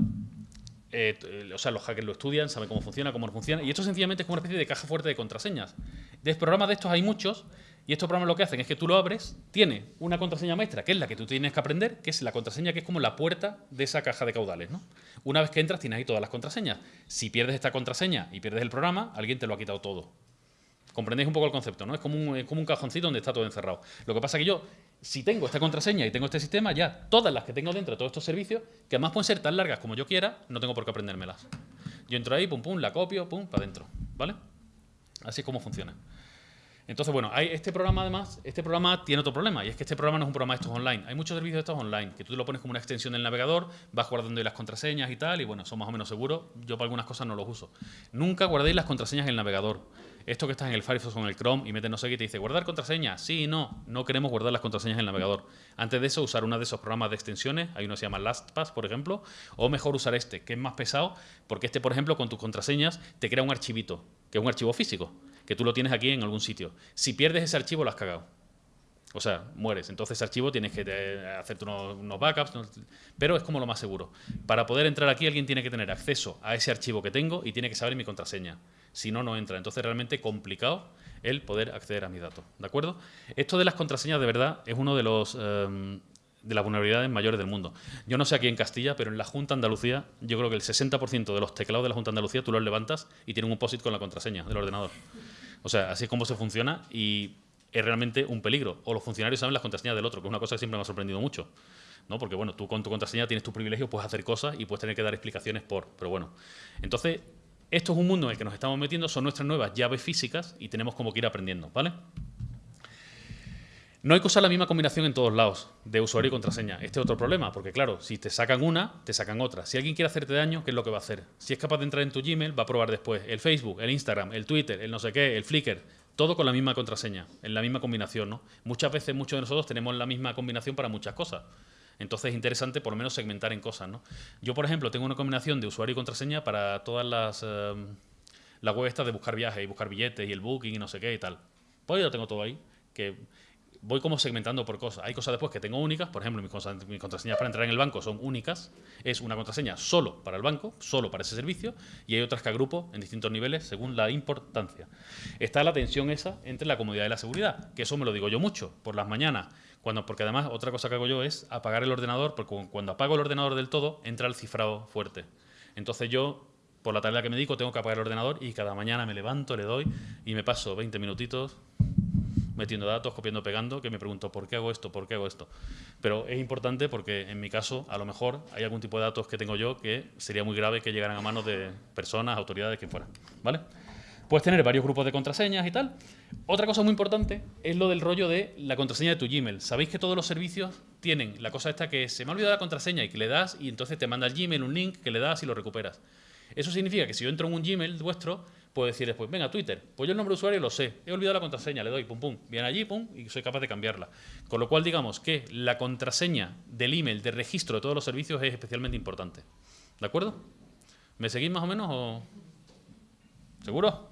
Eh, o sea, los hackers lo estudian, saben cómo funciona, cómo no funciona. Y esto sencillamente es como una especie de caja fuerte de contraseñas. De programas de estos hay muchos, y estos programas lo que hacen es que tú lo abres, tiene una contraseña maestra, que es la que tú tienes que aprender, que es la contraseña que es como la puerta de esa caja de caudales. ¿no? Una vez que entras, tienes ahí todas las contraseñas. Si pierdes esta contraseña y pierdes el programa, alguien te lo ha quitado todo. Comprendéis un poco el concepto, ¿no? Es como, un, cajoncito donde está todo encerrado. Lo que pasa es que yo, si tengo esta contraseña y tengo este sistema, ya todas las que tengo dentro de todos estos servicios, que además pueden ser tan largas como yo quiera, no tengo por qué aprendérmelas. Yo entro ahí, pum, pum, la copio, pum, para adentro, ¿vale? Así es como funciona. Entonces, bueno, hay este programa además, este programa tiene otro problema, y es que este programa no es un programa de estos online. Hay muchos servicios de estos online, que tú lo pones como una extensión del navegador, vas guardando ahí las contraseñas y tal, y bueno, son más o menos seguros. Yo para algunas cosas no los uso. Nunca guardéis las contraseñas en el navegador. Esto que estás en el Firefox o en el Chrome y metes no sé qué y te dice, ¿guardar contraseña? Sí, no. No queremos guardar las contraseñas en el navegador. Antes de eso, usar uno de esos programas de extensiones. Hay uno que se llama LastPass, por ejemplo. O mejor usar este, que es más pesado, porque este, por ejemplo, con tus contraseñas te crea un archivito, que es un archivo físico que tú lo tienes aquí en algún sitio. Si pierdes ese archivo, lo has cagado. O sea, mueres. Entonces ese archivo tienes que eh, hacerte unos, backups, pero es como lo más seguro. Para poder entrar aquí alguien tiene que tener acceso a ese archivo que tengo y tiene que saber mi contraseña. Si no, no entra. Entonces realmente complicado el poder acceder a mis datos. ¿De acuerdo? Esto de las contraseñas de verdad es uno de los... Em, de las vulnerabilidades mayores del mundo. Yo no sé aquí en Castilla, pero en la Junta Andalucía, yo creo que el 60% de los teclados de la Junta Andalucía tú los levantas y tienen un POSIT con la contraseña del ordenador. O sea, así es como se funciona y es realmente un peligro. O los funcionarios saben las contraseñas del otro, que es una cosa que siempre me ha sorprendido mucho. ¿no? Porque bueno, tú con tu contraseña tienes tu privilegio, puedes hacer cosas y puedes tener que dar explicaciones por. Pero bueno, entonces, esto es un mundo en el que nos estamos metiendo, son nuestras nuevas llaves físicas y tenemos como que ir aprendiendo, ¿vale? No hay que usar la misma combinación en todos lados, de usuario y contraseña. Este es otro problema, porque claro, si te sacan una, te sacan otra. Si alguien quiere hacerte daño, ¿qué es lo que va a hacer? Si es capaz de entrar en tu Gmail, va a probar después el Facebook, el Instagram, el Twitter, el no sé qué, el Flickr, todo con la misma contraseña, en la misma combinación, ¿no? Muchas veces muchos de nosotros tenemos la misma combinación para muchas cosas. Entonces es interesante por lo menos segmentar en cosas, ¿no? Yo, por ejemplo, tengo una combinación de usuario y contraseña para todas las, eh, las web estas de buscar viajes y buscar billetes y el booking y no sé qué y tal. Pues yo lo tengo todo ahí, que voy como segmentando por cosas. Hay cosas después que tengo únicas, por ejemplo, mis, contraseñas para entrar en el banco son únicas, es una contraseña solo para el banco, solo para ese servicio, y hay otras que agrupo en distintos niveles según la importancia. Está la tensión esa entre la comodidad y la seguridad, que eso me lo digo yo mucho, por las mañanas, cuando, porque además otra cosa que hago yo es apagar el ordenador, porque cuando apago el ordenador del todo, entra el cifrado fuerte. Entonces yo por la tarea que me dedico tengo que apagar el ordenador y cada mañana me levanto, le doy y me paso 20 minutitos metiendo datos, copiando, pegando, que me pregunto por qué hago esto, por qué hago esto. Pero es importante porque en mi caso, a lo mejor hay algún tipo de datos que tengo yo que sería muy grave que llegaran a manos de personas, autoridades, quien fuera. ¿Vale? Puedes tener varios grupos de contraseñas y tal. Otra cosa muy importante es lo del rollo de la contraseña de tu Gmail. Sabéis que todos los servicios tienen la cosa esta que se me ha olvidado la contraseña y que le das y entonces te manda el Gmail un link que le das y lo recuperas. Eso significa que si yo entro en un Gmail vuestro, puedo decir después, venga, Twitter, pues yo el nombre de usuario lo sé, he olvidado la contraseña, le doy, pum, pum, viene allí, pum, y soy capaz de cambiarla. Con lo cual, digamos que la contraseña del email de registro de todos los servicios es especialmente importante. ¿De acuerdo? ¿Me seguís más o menos o...? ¿Seguro?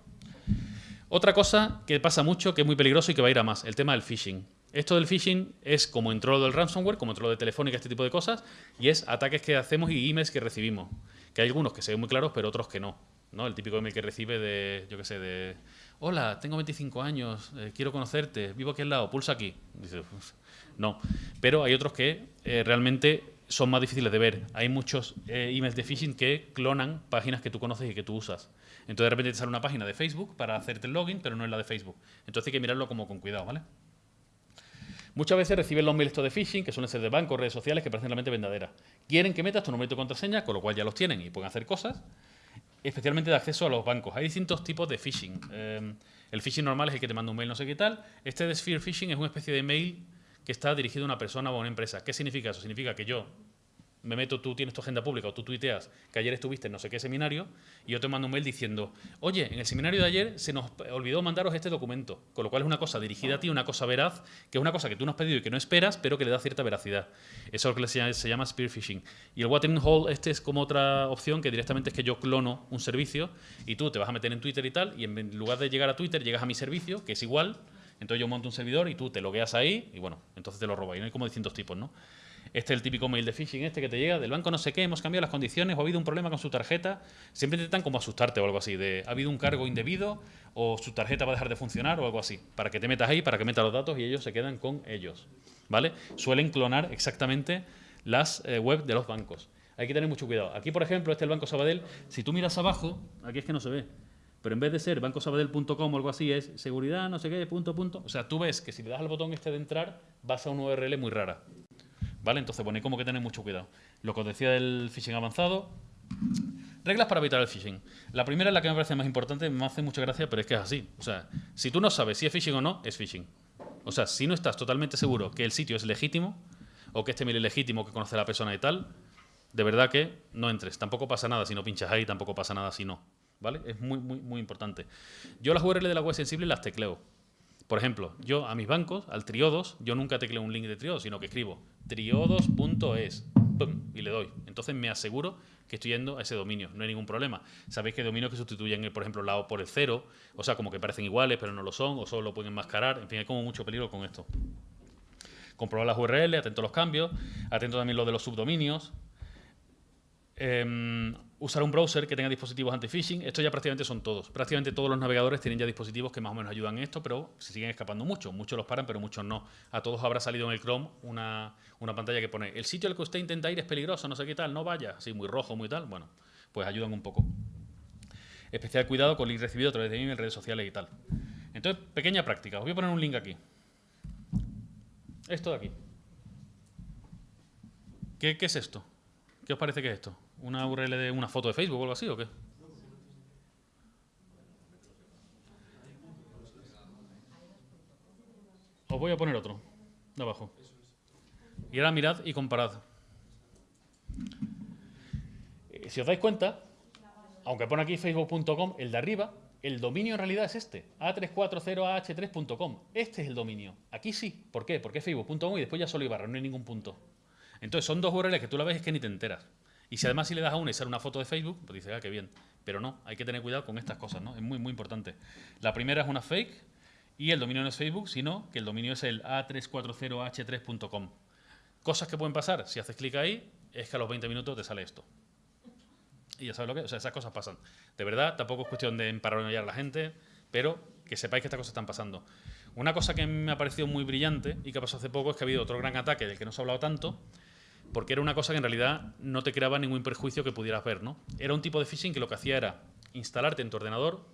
Otra cosa que pasa mucho, que es muy peligroso y que va a ir a más, el tema del phishing. Esto del phishing es como entró lo del ransomware, como entró lo de Telefónica, este tipo de cosas, y es ataques que hacemos y emails que recibimos. Que hay algunos que se ven muy claros, pero otros que no. ¿no? El típico email que recibe de, yo qué sé, de, hola, tengo 25 años, eh, quiero conocerte, vivo aquí al lado, pulsa aquí. No. Pero hay otros que eh, realmente son más difíciles de ver. Hay muchos eh, emails de phishing que clonan páginas que tú conoces y que tú usas. Entonces de repente te sale una página de Facebook para hacerte el login, pero no es la de Facebook. Entonces hay que mirarlo como con cuidado, ¿vale? Muchas veces reciben los mails de phishing, que suelen ser de bancos, redes sociales, que parecen realmente verdaderas. Quieren que metas tu nombre y tu contraseña, con lo cual ya los tienen y pueden hacer cosas, especialmente de acceso a los bancos. Hay distintos tipos de phishing. Eh, el phishing normal es el que te manda un mail no sé qué tal. Este de Sphere Phishing es una especie de mail que está dirigido a una persona o a una empresa. ¿Qué significa eso? Significa que yo me meto, tú tienes tu agenda pública o tú tuiteas que ayer estuviste en no sé qué seminario y yo te mando un mail diciendo, oye, en el seminario de ayer se nos olvidó mandaros este documento, con lo cual es una cosa dirigida a ti, una cosa veraz, que es una cosa que tú no has pedido y que no esperas, pero que le da cierta veracidad. Eso es lo que se llama, spear phishing. Y el Watering Hole, este es como otra opción que directamente es que yo clono un servicio y tú te vas a meter en Twitter y tal, y en lugar de llegar a Twitter, llegas a mi servicio, que es igual, entonces yo monto un servidor y tú te logueas ahí y bueno, entonces te lo roba. Y no hay como distintos tipos, ¿no? Este es el típico mail de phishing este que te llega del banco no sé qué, hemos cambiado las condiciones o ha habido un problema con su tarjeta. Siempre intentan como asustarte o algo así, de ha habido un cargo indebido o su tarjeta va a dejar de funcionar o algo así. Para que te metas ahí, para que metas los datos y ellos se quedan con ellos. ¿Vale? Suelen clonar exactamente las eh, web de los bancos. Hay que tener mucho cuidado. Aquí, por ejemplo, este es el Banco Sabadell. Si tú miras abajo, aquí es que no se ve, pero en vez de ser bancosabadell.com o algo así, es seguridad, no sé qué, punto, punto. O sea, tú ves que si le das al botón este de entrar, vas a una URL muy rara. ¿Vale? Entonces, bueno, hay como que tener mucho cuidado. Lo que os decía del phishing avanzado, Reglas para evitar el phishing. La primera es la que me parece más importante, me hace mucha gracia, pero es que es así. O sea, si tú no sabes si es phishing o no, es phishing. O sea, si no estás totalmente seguro que el sitio es legítimo, o que este mail es legítimo, que conoce a la persona y tal, de verdad que no entres. Tampoco pasa nada si no pinchas ahí, tampoco pasa nada si no. ¿Vale? Es muy, muy, muy importante. Yo las URL de la web sensible las tecleo. Por ejemplo, yo a mis bancos, al Triodos, yo nunca tecleo un link de Triodos, sino que escribo triodos.es y le doy. Entonces me aseguro que estoy yendo a ese dominio, no hay ningún problema. Sabéis que hay dominios que sustituyen, por ejemplo, la O por el cero, o sea, como que parecen iguales, pero no lo son, o solo lo pueden enmascarar, en fin, hay como mucho peligro con esto. Comprobar las URL, atento a los cambios, atento también lo de los subdominios. Em, usar un browser que tenga dispositivos anti-phishing. Esto ya prácticamente son todos. Prácticamente todos los navegadores tienen ya dispositivos que más o menos ayudan en esto, pero se siguen escapando mucho. Muchos los paran, pero muchos no. A todos habrá salido en el Chrome una, una pantalla que pone el sitio al que usted intenta ir es peligroso, no sé qué tal, no vaya. Así muy rojo, muy tal. Bueno, pues ayudan un poco. Especial cuidado con link recibido a través de email, redes sociales y tal. Entonces, pequeña práctica. Os voy a poner un link aquí. Esto de aquí. ¿Qué, qué es esto? ¿Qué os parece que es esto? ¿Una URL de una foto de Facebook o algo así o qué? Os voy a poner otro, de abajo. Y ahora mirad y comparad. Eh, si os dais cuenta, aunque pone aquí facebook.com, el de arriba, el dominio en realidad es este, a340ah3.com. Este es el dominio. Aquí sí. ¿Por qué? Porque es facebook.com y después ya solo ibarra, no hay ningún punto. Entonces son dos URLs que tú la ves es que ni te enteras. Y si además si le das a una y sale una foto de Facebook, pues dices, ah, qué bien. Pero no, hay que tener cuidado con estas cosas, ¿no? Es muy, muy importante. La primera es una fake y el dominio no es Facebook, sino que el dominio es el a340h3.com. Cosas que pueden pasar, si haces clic ahí, es que a los 20 minutos te sale esto. Y ya sabes lo que, o sea, esas cosas pasan. De verdad, tampoco es cuestión de emparanoiar a la gente, pero que sepáis que estas cosas están pasando. Una cosa que me ha parecido muy brillante y que pasó hace poco es que ha habido otro gran ataque del que no se ha hablado tanto, porque era una cosa que en realidad no te creaba ningún perjuicio que pudieras ver, ¿no? Era un tipo de phishing que lo que hacía era instalarte en tu ordenador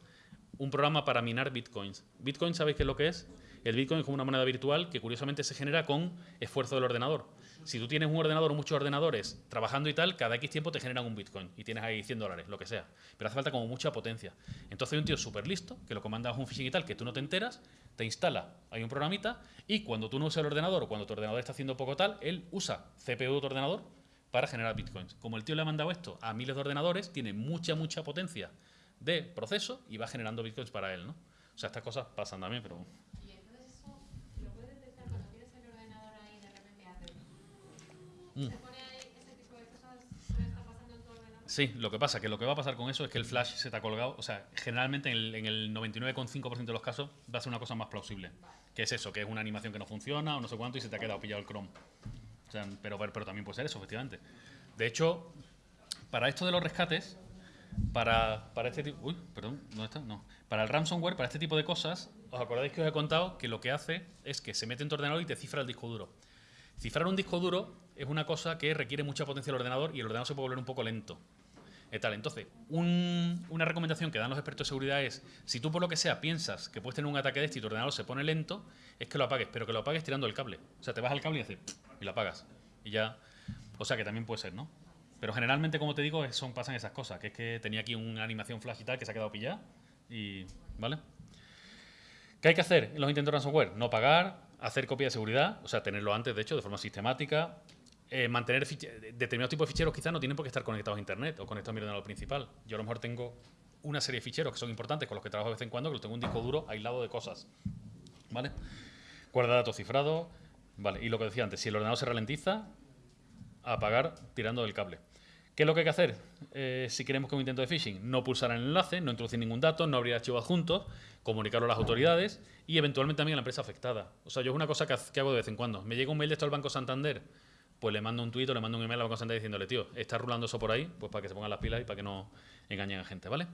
un programa para minar bitcoins. Bitcoin, ¿sabéis qué es lo que es? El bitcoin es como una moneda virtual que curiosamente se genera con esfuerzo del ordenador. Si tú tienes un ordenador o muchos ordenadores trabajando y tal, cada X tiempo te generan un bitcoin y tienes ahí 100 dólares, lo que sea. Pero hace falta como mucha potencia. Entonces hay un tío súper listo que lo comandas un phishing y tal, que tú no te enteras, te instala, hay un programita y cuando tú no usas el ordenador o cuando tu ordenador está haciendo poco tal, él usa CPU de tu ordenador para generar bitcoins. Como el tío le ha mandado esto a miles de ordenadores, tiene mucha, mucha potencia de proceso y va generando bitcoins para él, ¿no? O sea, estas cosas pasan también, pero Mm. Sí, lo que pasa, que lo que va a pasar con eso es que el flash se te ha colgado, o sea, generalmente en el, 99,5% de los casos va a ser una cosa más plausible, que es eso, que es una animación que no funciona o no sé cuánto y se te ha quedado pillado el Chrome. O sea, pero, pero también puede ser eso, efectivamente. De hecho, para esto de los rescates, para, para este tipo, uy, perdón, ¿dónde está? No. Para el ransomware, para este tipo de cosas, os acordáis que os he contado que lo que hace es que se mete en tu ordenador y te cifra el disco duro. Cifrar un disco duro es una cosa que requiere mucha potencia del ordenador y el ordenador se puede volver un poco lento. tal. Entonces, una recomendación que dan los expertos de seguridad es, si tú por lo que sea piensas que puedes tener un ataque de este y tu ordenador se pone lento, es que lo apagues, pero que lo apagues tirando el cable. O sea, te vas al cable y haces y lo apagas. Y ya, o sea, que también puede ser, ¿no? Pero generalmente, como te digo, son, pasan esas cosas, que es que tenía aquí una animación flash y tal que se ha quedado pillada y, ¿vale? ¿Qué hay que hacer en los intentos de ransomware? No pagar, hacer copia de seguridad, o sea, tenerlo antes, de hecho, de forma sistemática. Eh, mantener determinados tipos de ficheros quizás no tienen por qué estar conectados a Internet o conectados a mi ordenador principal. Yo a lo mejor tengo una serie de ficheros que son importantes con los que trabajo de vez en cuando, que los tengo un disco duro aislado de cosas. ¿Vale? Guarda datos cifrados. Vale, y lo que decía antes, si el ordenador se ralentiza, apagar tirando del cable. ¿Qué es lo que hay que hacer eh, si queremos que un intento de phishing? No pulsar el enlace, no introducir ningún dato, no abrir archivos adjuntos, comunicarlo a las autoridades y eventualmente también a la empresa afectada. O sea, yo es una cosa que, hago de vez en cuando. Me llega un mail de esto al Banco Santander, pues le mando un tuit o le mando un email al Banco Santander diciéndole, tío, está rulando eso por ahí, pues para que se pongan las pilas y para que no engañen a gente, ¿vale?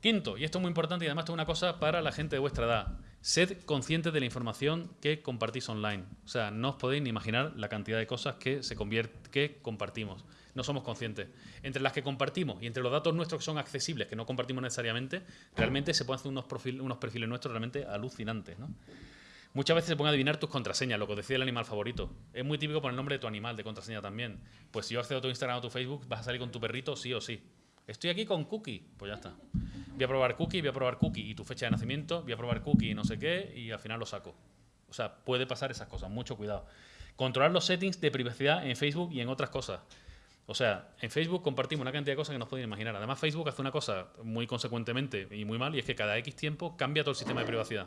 Quinto, y esto es muy importante y además es una cosa para la gente de vuestra edad. Sed conscientes de la información que compartís online. O sea, no os podéis ni imaginar la cantidad de cosas que, se que compartimos. No somos conscientes. Entre las que compartimos y entre los datos nuestros que son accesibles, que no compartimos necesariamente, realmente se pueden hacer unos, unos perfiles nuestros realmente alucinantes. Muchas veces se pueden adivinar tus contraseñas, lo que decía el animal favorito. Es muy típico poner el nombre de tu animal de contraseña también. Pues si yo accedo a tu Instagram o tu Facebook, vas a salir con tu perrito sí o sí. Estoy aquí con cookie, pues ya está. Voy a probar cookie, voy a probar cookie y tu fecha de nacimiento, voy a probar cookie y no sé qué, y al final lo saco. O sea, puede pasar esas cosas, mucho cuidado. Controlar los settings de privacidad en Facebook y en otras cosas. O sea, en Facebook compartimos una cantidad de cosas que no os podéis imaginar. Además, Facebook hace una cosa muy consecuentemente y muy mal, y es que cada X tiempo cambia todo el sistema de privacidad.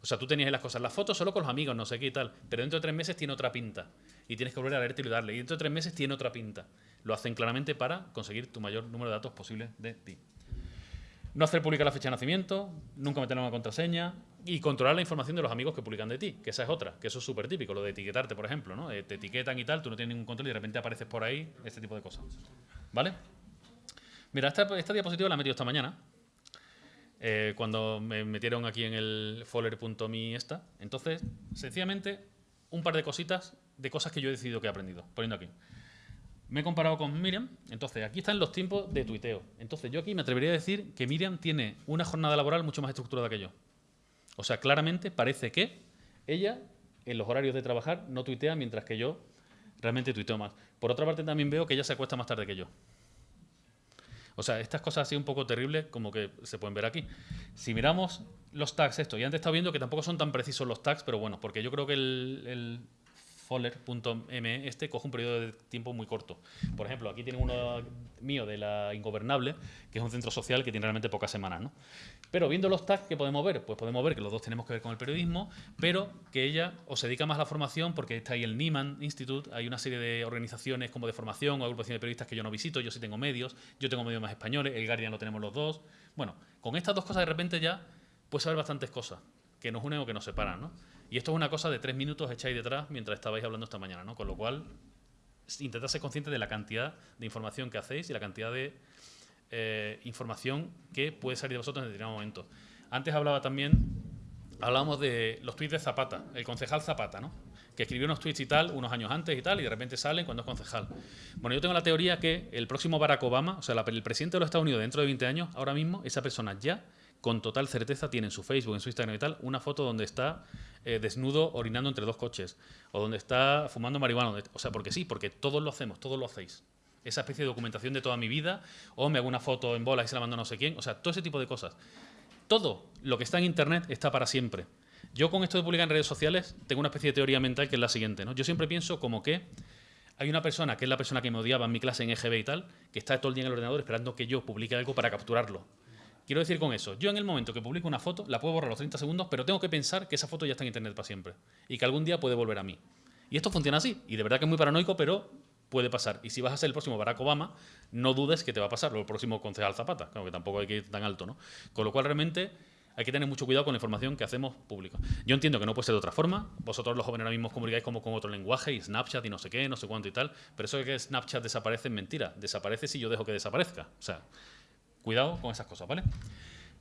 O sea, tú tenías las cosas, las fotos solo con los amigos, no sé qué y tal, pero dentro de tres meses tiene otra pinta. Y tienes que volver a leerte y darle. Y dentro de tres meses tiene otra pinta. Lo hacen claramente para conseguir tu mayor número de datos posible de ti. No hacer pública la fecha de nacimiento, nunca meter una contraseña y controlar la información de los amigos que publican de ti, que esa es otra, que eso es súper típico, lo de etiquetarte, por ejemplo, ¿no? Eh, te etiquetan y tal, tú no tienes ningún control y de repente apareces por ahí, este tipo de cosas. ¿Vale? Mira, esta, esta diapositiva la he metido esta mañana, eh, cuando me metieron aquí en el folder.me esta. Entonces, sencillamente, un par de cositas de cosas que yo he decidido que he aprendido, poniendo aquí. Me he comparado con Miriam, entonces aquí están los tiempos de tuiteo. Entonces yo aquí me atrevería a decir que Miriam tiene una jornada laboral mucho más estructurada que yo. O sea, claramente parece que ella en los horarios de trabajar no tuitea mientras que yo realmente tuiteo más. Por otra parte también veo que ella se acuesta más tarde que yo. O sea, estas cosas así un poco terribles como que se pueden ver aquí. Si miramos los tags, esto, y antes estaba viendo que tampoco son tan precisos los tags, pero bueno, porque yo creo que el Foller.me este coge un periodo de tiempo muy corto. Por ejemplo, aquí tiene uno mío de la Ingobernable, que es un centro social que tiene realmente pocas semanas. ¿no? Pero viendo los tags que podemos ver, pues podemos ver que los dos tenemos que ver con el periodismo, pero que ella o se dedica más a la formación, porque está ahí el Nieman Institute, hay una serie de organizaciones como de formación o agrupaciones de periodistas que yo no visito, yo sí tengo medios, yo tengo medios más españoles, el Guardian lo tenemos los dos. Bueno, con estas dos cosas de repente ya puedes saber bastantes cosas que nos unen o que nos separan, ¿no? Y esto es una cosa de tres minutos ahí detrás mientras estabais hablando esta mañana, ¿no? Con lo cual, intentad ser consciente de la cantidad de información que hacéis y la cantidad de eh, información que puede salir de vosotros en determinado momento. Antes hablaba también, hablábamos de los tweets de Zapata, el concejal Zapata, ¿no? que escribió unos tweets y tal unos años antes y tal, y de repente salen cuando es concejal. Bueno, yo tengo la teoría que el próximo Barack Obama, o sea, el presidente de los Estados Unidos dentro de 20 años, ahora mismo, esa persona ya con total certeza tiene en su Facebook, en su Instagram y tal, una foto donde está eh, desnudo orinando entre dos coches, o donde está fumando marihuana. O sea, porque sí, porque todos lo hacemos, todos lo hacéis. Esa especie de documentación de toda mi vida, o me hago una foto en bola y se la mando a no sé quién, o sea, todo ese tipo de cosas. Todo lo que está en Internet está para siempre. Yo con esto de publicar en redes sociales tengo una especie de teoría mental que es la siguiente. ¿no? Yo siempre pienso como que hay una persona, que es la persona que me odiaba en mi clase en EGB y tal, que está todo el día en el ordenador esperando que yo publique algo para capturarlo. Quiero decir con eso, yo en el momento que publico una foto, la puedo borrar los 30 segundos, pero tengo que pensar que esa foto ya está en internet para siempre y que algún día puede volver a mí. Y esto funciona así, y de verdad que es muy paranoico, pero puede pasar. Y si vas a ser el próximo Barack Obama, no dudes que te va a pasar, o el próximo concejal Zapata, claro que tampoco hay que ir tan alto, ¿no? Con lo cual realmente hay que tener mucho cuidado con la información que hacemos pública. Yo entiendo que no puede ser de otra forma. Vosotros los jóvenes ahora mismo comunicáis como con otro lenguaje y Snapchat y no sé qué, no sé cuánto y tal. Pero eso de que Snapchat desaparece es mentira. Desaparece si yo dejo que desaparezca. O sea, cuidado con esas cosas, ¿vale?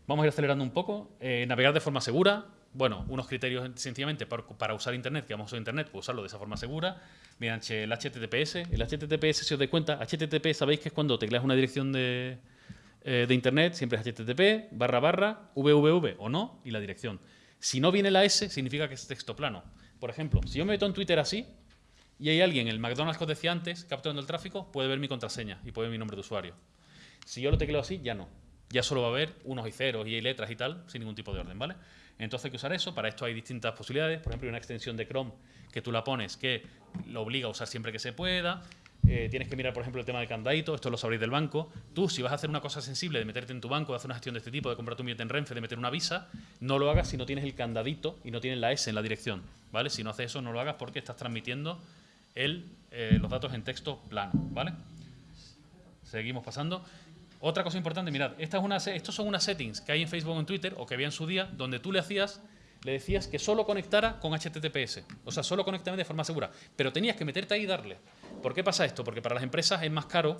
Vamos a ir acelerando un poco. Eh, navegar de forma segura. Bueno, unos criterios sencillamente para, usar Internet, que vamos a usar Internet, pues usarlo de esa forma segura, mediante el HTTPS. El HTTPS, si os dais cuenta, HTTP sabéis que es cuando tecleas una dirección de, eh, de Internet, siempre es HTTP, barra barra, www o no, y la dirección. Si no viene la S, significa que es texto plano. Por ejemplo, si yo me meto en Twitter así, y hay alguien, el McDonald's que os decía antes, capturando el tráfico, puede ver mi contraseña y puede ver mi nombre de usuario. Si yo lo tecleo así, ya no ya solo va a haber unos y ceros y letras y tal, sin ningún tipo de orden, ¿vale? Entonces hay que usar eso, para esto hay distintas posibilidades, por ejemplo, hay una extensión de Chrome que tú la pones que lo obliga a usar siempre que se pueda, eh, tienes que mirar, por ejemplo, el tema del candadito, esto lo sabréis del banco. Tú, si vas a hacer una cosa sensible de meterte en tu banco, de hacer una gestión de este tipo, de comprar tu billete en Renfe, de meter una visa, no lo hagas si no tienes el candadito y no tienes la S en la dirección, ¿vale? Si no haces eso, no lo hagas porque estás transmitiendo el, eh, los datos en texto plano, ¿vale? Seguimos pasando. Otra cosa importante, mirad, estos son unas settings que hay en Facebook o en Twitter, o que había en su día, donde tú le hacías, le decías que solo conectara con HTTPS. O sea, solo conectame de forma segura. Pero tenías que meterte ahí y darle. ¿Por qué pasa esto? Porque para las empresas es más caro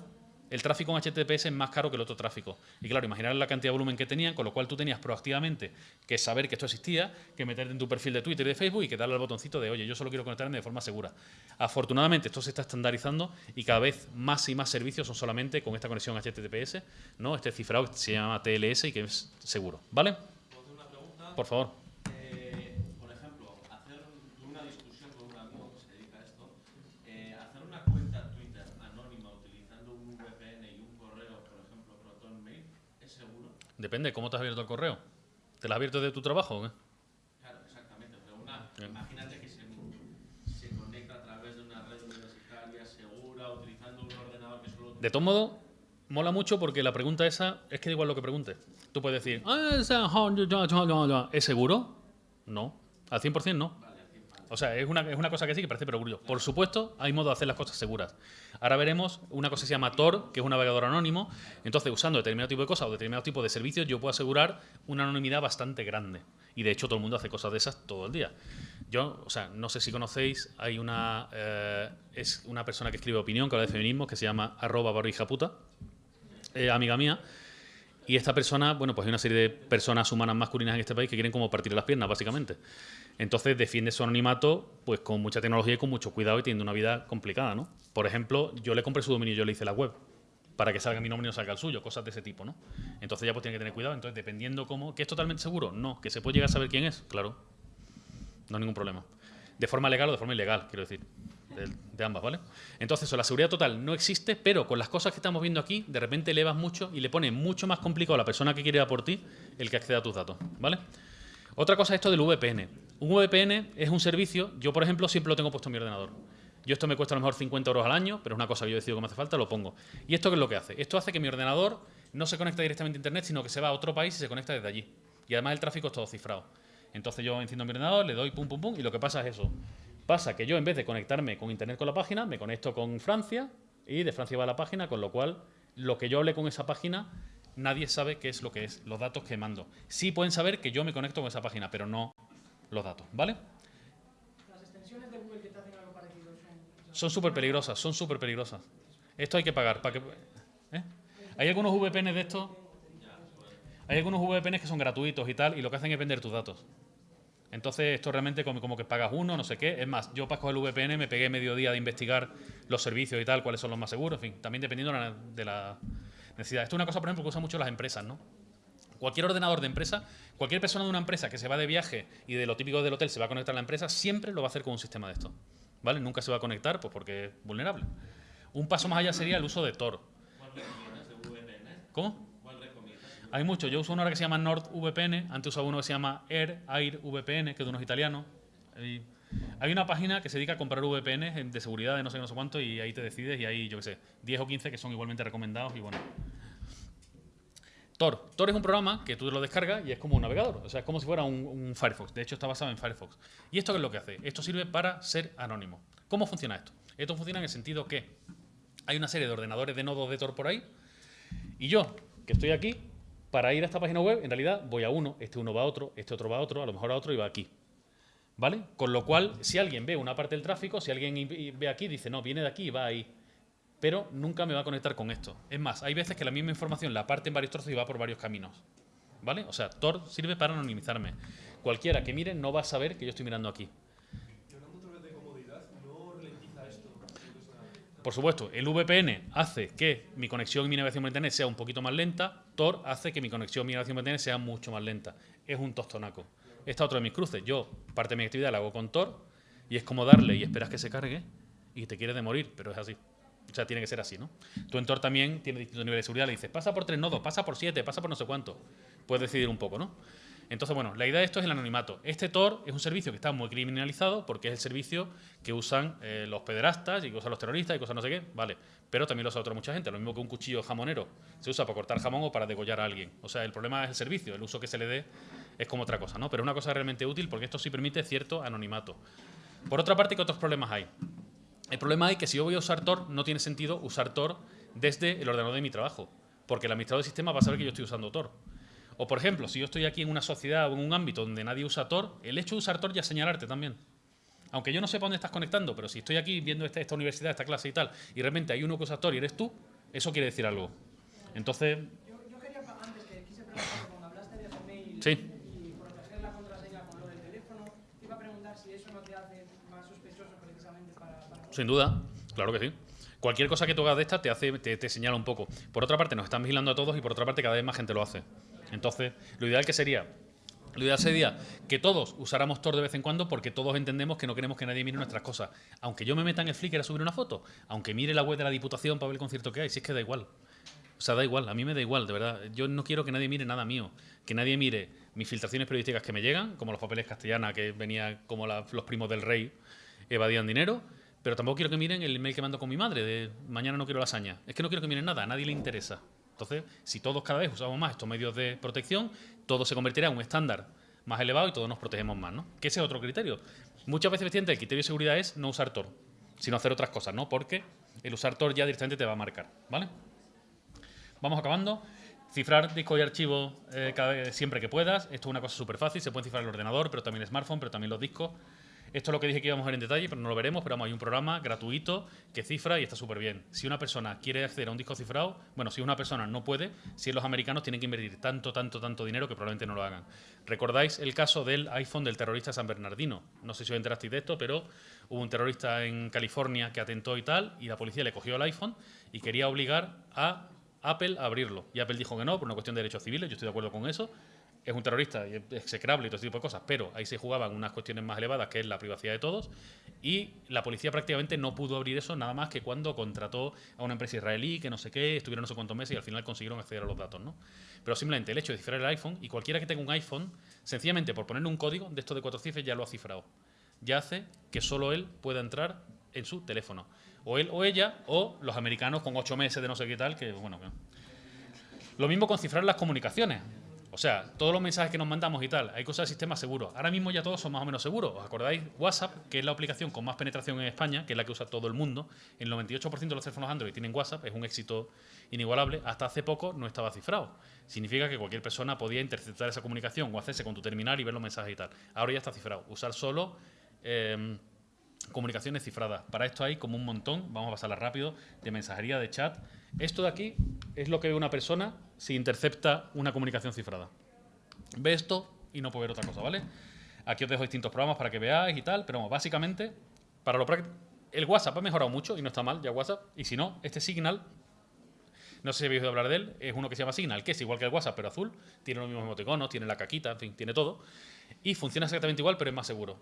el tráfico en HTTPS es más caro que el otro tráfico. Y claro, imaginar la cantidad de volumen que tenían, con lo cual tú tenías proactivamente que saber que esto existía, que meterte en tu perfil de Twitter y de Facebook y que darle al botoncito de, oye, yo solo quiero conectarme de forma segura. Afortunadamente, esto se está estandarizando y cada vez más y más servicios son solamente con esta conexión HTTPS, ¿no? Este cifrado que se llama TLS y que es seguro. ¿Vale? Por favor. Depende, ¿cómo te has abierto el correo? ¿Te lo has abierto de tu trabajo? Claro, exactamente. Pero una, imagínate que se, se, conecta a través de una red universitaria segura, utilizando un ordenador que solo... De todo modo, mola mucho porque la pregunta esa es que da igual lo que pregunte. Tú puedes decir, ah, ¿es seguro? No. Al 100% no. O sea, es una, es una cosa que sí que parece perogrullo. Por supuesto, hay modo de hacer las cosas seguras. Ahora veremos una cosa que se llama Tor, que es un navegador anónimo. Entonces, usando determinado tipo de cosas o determinado tipo de servicios, yo puedo asegurar una anonimidad bastante grande. Y de hecho, todo el mundo hace cosas de esas todo el día. Yo, o sea, no sé si conocéis, hay una, eh, es una persona que escribe opinión, que habla de feminismo, que se llama arroba puta, eh, amiga mía. Y esta persona, bueno, pues hay una serie de personas humanas masculinas en este país que quieren como partir las piernas, básicamente. Entonces defiende su anonimato pues con mucha tecnología y con mucho cuidado y teniendo una vida complicada, ¿no? Por ejemplo, yo le compré su dominio y yo le hice la web para que salga mi nombre y no salga el suyo, cosas de ese tipo, ¿no? Entonces ya pues tiene que tener cuidado. Entonces, dependiendo cómo... ¿Que es totalmente seguro? No. ¿Que se puede llegar a saber quién es? Claro. No hay ningún problema. De forma legal o de forma ilegal, quiero decir. De, ambas, ¿vale? Entonces, eso, la seguridad total no existe, pero con las cosas que estamos viendo aquí, de repente elevas mucho y le pone mucho más complicado a la persona que quiere ir a por ti el que acceda a tus datos, ¿vale? Otra cosa es esto del VPN. Un VPN es un servicio, yo por ejemplo siempre lo tengo puesto en mi ordenador. Yo esto me cuesta a lo mejor 50 euros al año, pero es una cosa que yo decido que me hace falta, lo pongo. ¿Y esto qué es lo que hace? Esto hace que mi ordenador no se conecta directamente a Internet, sino que se va a otro país y se conecta desde allí. Y además el tráfico es todo cifrado. Entonces yo enciendo mi ordenador, le doy pum pum pum y lo que pasa es eso. Pasa que yo en vez de conectarme con Internet con la página, me conecto con Francia y de Francia va a la página, con lo cual lo que yo hable con esa página nadie sabe qué es lo que es, los datos que mando. Sí pueden saber que yo me conecto con esa página, pero no los datos, ¿vale? Las extensiones de Google que te hacen algo parecido son súper peligrosas, son súper peligrosas. Esto hay que pagar. Para que, ¿eh? Hay algunos VPN de estos, hay algunos VPN que son gratuitos y tal, y lo que hacen es vender tus datos. Entonces, esto realmente como, como que pagas uno, no sé qué. Es más, yo para coger el VPN me pegué medio día de investigar los servicios y tal, cuáles son los más seguros, en fin, también dependiendo de la, necesidad. Esto es una cosa, por ejemplo, que usan mucho las empresas, ¿no? Cualquier ordenador de empresa, cualquier persona de una empresa que se va de viaje y de lo típico del hotel se va a conectar a la empresa, siempre lo va a hacer con un sistema de esto. ¿Vale? Nunca se va a conectar pues porque es vulnerable. Un paso más allá sería el uso de Tor. ¿Cómo? Hay muchos. Yo uso uno ahora que se llama NordVPN. Antes usaba uno que se llama Air, Air VPN, que es de unos italianos. hay una página que se dedica a comprar VPN de seguridad de no sé no sé cuánto y ahí te decides y hay, yo qué sé, 10 o 15 que son igualmente recomendados y bueno. Tor. Es un programa que tú lo descargas y es como un navegador. O sea, es como si fuera un, un Firefox. De hecho, está basado en Firefox. ¿Y esto qué es lo que hace? Esto sirve para ser anónimo. ¿Cómo funciona esto? Esto funciona en el sentido que hay una serie de ordenadores de nodos de Tor por ahí y yo, que estoy aquí, para ir a esta página web, en realidad voy a uno, este uno va a otro, este otro va a otro, a lo mejor a otro y va aquí. ¿Vale? Con lo cual, si alguien ve una parte del tráfico, si alguien ve aquí, dice, no, viene de aquí y va ahí. Pero nunca me va a conectar con esto. Es más, hay veces que la misma información la parte en varios trozos y va por varios caminos. ¿Vale? O sea, Tor sirve para anonimizarme. Cualquiera que mire no va a saber que yo estoy mirando aquí. Por supuesto, el VPN hace que mi conexión y mi navegación por Internet sea un poquito más lenta. Tor hace que mi conexión y mi navegación por Internet sea mucho más lenta. Es un tostonaco. Esta es otro de mis cruces. Yo parte de mi actividad la hago con Tor y es como darle y esperas que se cargue y te quieres de morir, pero es así. O sea, tiene que ser así, ¿no? Tu Tor también tiene distintos niveles de seguridad. Le dices, pasa por tres nodos, pasa por siete, pasa por no sé cuánto. Puedes decidir un poco, ¿no? Entonces, bueno, la idea de esto es el anonimato. Este Tor es un servicio que está muy criminalizado porque es el servicio que usan eh, los pederastas y que usan los terroristas y cosas no sé qué, vale. Pero también lo usa otra mucha gente. Lo mismo que un cuchillo jamonero se usa para cortar jamón o para degollar a alguien. O sea, el problema es el servicio, el uso que se le dé es como otra cosa, ¿no? Pero una cosa realmente útil porque esto sí permite cierto anonimato. Por otra parte, ¿qué otros problemas hay? El problema hay que si yo voy a usar Tor, no tiene sentido usar Tor desde el ordenador de mi trabajo, porque el administrador de sistema va a saber que yo estoy usando Tor. O por ejemplo, si yo estoy aquí en una sociedad o en un ámbito donde nadie usa Tor, el hecho de usar Tor ya señalarte también. Aunque yo no sepa dónde estás conectando, pero si estoy aquí viendo esta, esta universidad, esta clase y tal, y realmente hay uno que usa Tor y eres tú, Eso quiere decir algo. Entonces, Yo, yo quería, antes que quise preguntar, cuando hablaste de Gmail Sí. y proteger la contraseña con lo del teléfono, te iba a preguntar si eso no te hace más sospechoso precisamente para... para sin duda, claro que sí. Cualquier cosa que tú hagas de esta te hace, te, te señala un poco. Por otra parte, nos están vigilando a todos y por otra parte, cada vez más gente lo hace. Entonces, lo ideal que sería, lo ideal sería que todos usáramos Tor de vez en cuando porque todos entendemos que no queremos que nadie mire nuestras cosas. Aunque yo me meta en el Flickr a subir una foto, aunque mire la web de la Diputación para ver el concierto que hay, si es que da igual. O sea, da igual, a mí me da igual, de verdad. Yo no quiero que nadie mire nada mío. Que nadie mire mis filtraciones periodísticas que me llegan, como los papeles castellana, que venía como los primos del rey evadían dinero. Pero tampoco quiero que miren el email que mando con mi madre de mañana no quiero lasaña. Es que no quiero que miren nada, a nadie le interesa. Entonces, si todos cada vez usamos más estos medios de protección, todo se convertirá en un estándar más elevado y todos nos protegemos más, ¿no? Que ese es otro criterio. Muchas veces, el criterio de seguridad es no usar Tor, sino hacer otras cosas, ¿no? Porque el usar Tor ya directamente te va a marcar, ¿vale? Vamos acabando. Cifrar discos y archivos eh, cada siempre que puedas. Esto es una cosa súper fácil. Se puede cifrar el ordenador, pero también el smartphone, pero también los discos. Esto es lo que dije que íbamos a ver en detalle, pero no lo veremos. Pero hay un programa gratuito que cifra y está súper bien. Si una persona quiere acceder a un disco cifrado, bueno, si una persona no puede, si los americanos tienen que invertir tanto, tanto, tanto dinero que probablemente no lo hagan. ¿Recordáis el caso del iPhone del terrorista San Bernardino? No sé si os enterasteis de esto, pero hubo un terrorista en California que atentó y tal, y la policía le cogió el iPhone y quería obligar a Apple a abrirlo. Y Apple dijo que no, por una cuestión de derechos civiles, yo estoy de acuerdo con eso. Es un terrorista y es execrable y todo ese tipo de cosas, pero ahí se jugaban unas cuestiones más elevadas, que es la privacidad de todos, y la policía prácticamente no pudo abrir eso nada más que cuando contrató a una empresa israelí, que no sé qué, estuvieron no sé cuántos meses y al final consiguieron acceder a los datos, ¿no? Pero simplemente el hecho de cifrar el iPhone, y cualquiera que tenga un iPhone, sencillamente por ponerle un código de esto de cuatro cifras ya lo ha cifrado. Ya hace que solo él pueda entrar en su teléfono. O él o ella, o los americanos con ocho meses de no sé qué tal, que bueno, que- lo mismo con cifrar las comunicaciones. O sea, todos los mensajes que nos mandamos y tal, hay cosas de sistemas seguros. Ahora mismo ya todos son más o menos seguros. ¿Os acordáis? WhatsApp, que es la aplicación con más penetración en España, que es la que usa todo el mundo. El 98% de los teléfonos Android tienen WhatsApp, es un éxito inigualable. Hasta hace poco no estaba cifrado. Significa que cualquier persona podía interceptar esa comunicación o hacerse con tu terminal y ver los mensajes y tal. Ahora ya está cifrado. Usar solo eh, comunicaciones cifradas. Para esto hay como un montón, vamos a pasarla rápido, de mensajería, de chat. Esto de aquí es lo que ve una persona si intercepta una comunicación cifrada. Ve esto y no puede ver otra cosa, ¿vale? Aquí os dejo distintos programas para que veáis y tal, pero básicamente, para lo práctico, el WhatsApp ha mejorado mucho y no está mal ya WhatsApp. Y si no, este Signal, no sé si habéis oído hablar de él, es uno que se llama Signal, que es igual que el WhatsApp, pero azul, tiene los mismos emoticonos, tiene la caquita, en fin, tiene todo. Y funciona exactamente igual, pero es más seguro.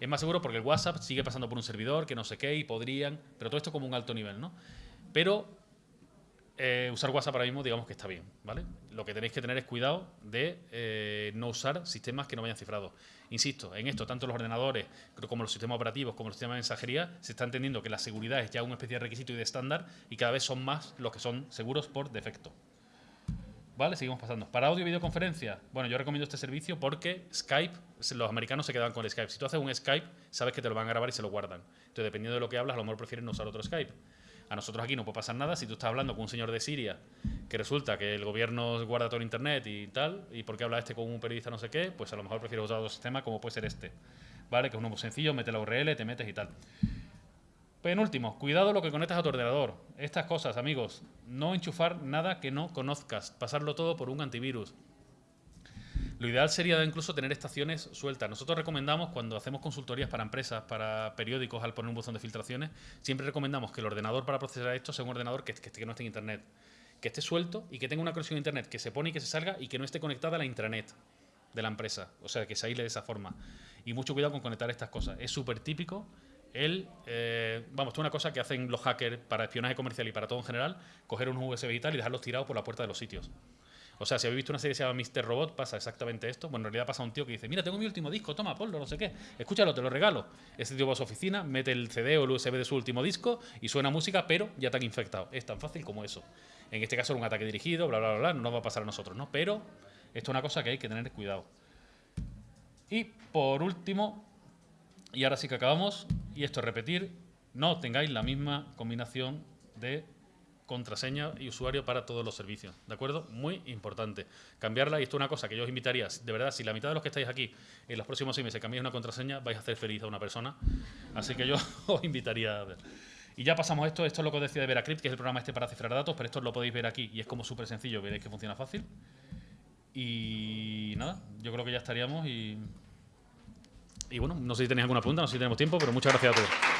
Es más seguro porque el WhatsApp sigue pasando por un servidor, que no sé qué, y podrían, pero todo esto como un alto nivel, ¿no? Pero eh, usar WhatsApp ahora mismo, digamos que está bien, ¿vale? Lo que tenéis que tener es cuidado de eh, no usar sistemas que no vayan cifrados. Insisto, en esto, tanto los ordenadores como los sistemas operativos, como los sistemas de mensajería, se está entendiendo que la seguridad es ya una especie de requisito y de estándar y cada vez son más los que son seguros por defecto. ¿Vale? Seguimos pasando. Para audio y videoconferencia, bueno, yo recomiendo este servicio porque Skype, los americanos se quedan con el Skype. Si tú haces un Skype, sabes que te lo van a grabar y se lo guardan. Entonces, dependiendo de lo que hablas, a lo mejor prefieren no usar otro Skype. A nosotros aquí no puede pasar nada si tú estás hablando con un señor de Siria que resulta que el gobierno guarda todo el internet y tal, y porque habla este con un periodista no sé qué, pues a lo mejor prefiero usar otro sistema como puede ser este. ¿Vale? Que es uno muy sencillo, mete la URL, te metes y tal. Penúltimo, cuidado lo que conectas a tu ordenador. Estas cosas, amigos, no enchufar nada que no conozcas, pasarlo todo por un antivirus. Lo ideal sería incluso tener estaciones sueltas. Nosotros recomendamos cuando hacemos consultorías para empresas, para periódicos, al poner un buzón de filtraciones, siempre recomendamos que el ordenador para procesar esto sea un ordenador que, no esté en internet, que esté suelto y que tenga una conexión a internet que se pone y que se salga y que no esté conectada a la intranet de la empresa. O sea, que se aísle de esa forma. Y mucho cuidado con conectar estas cosas. Es súper típico el, eh, vamos, esto es una cosa que hacen los hackers para espionaje comercial y para todo en general, coger unos USB y tal y dejarlos tirados por la puerta de los sitios. O sea, si habéis visto una serie que se llama Mr. Robot, pasa exactamente esto. Bueno, en realidad pasa un tío que dice, mira, tengo mi último disco, toma, ponlo, no sé qué. Escúchalo, te lo regalo. Ese tío va a su oficina, mete el CD o el USB de su último disco y suena música, pero ya te han infectado. Es tan fácil como eso. En este caso era un ataque dirigido, bla, bla, bla, bla, no nos va a pasar a nosotros, ¿no? Pero esto es una cosa que hay que tener cuidado. Y por último, y ahora sí que acabamos, y esto es repetir, no tengáis la misma combinación de contraseña y usuario para todos los servicios, ¿de acuerdo? Muy importante. Cambiarla, y esto es una cosa que yo os invitaría, de verdad, si la mitad de los que estáis aquí en los próximos seis meses cambiáis una contraseña, vais a hacer feliz a una persona, así que yo os invitaría a ver. Y ya pasamos esto, esto es lo que os decía de Veracrypt, que es el programa este para cifrar datos, pero esto lo podéis ver aquí y es como súper sencillo, veréis que funciona fácil. Y nada, yo creo que ya estaríamos y... Y bueno, no sé si tenéis alguna pregunta, no sé si tenemos tiempo, pero muchas gracias a todos.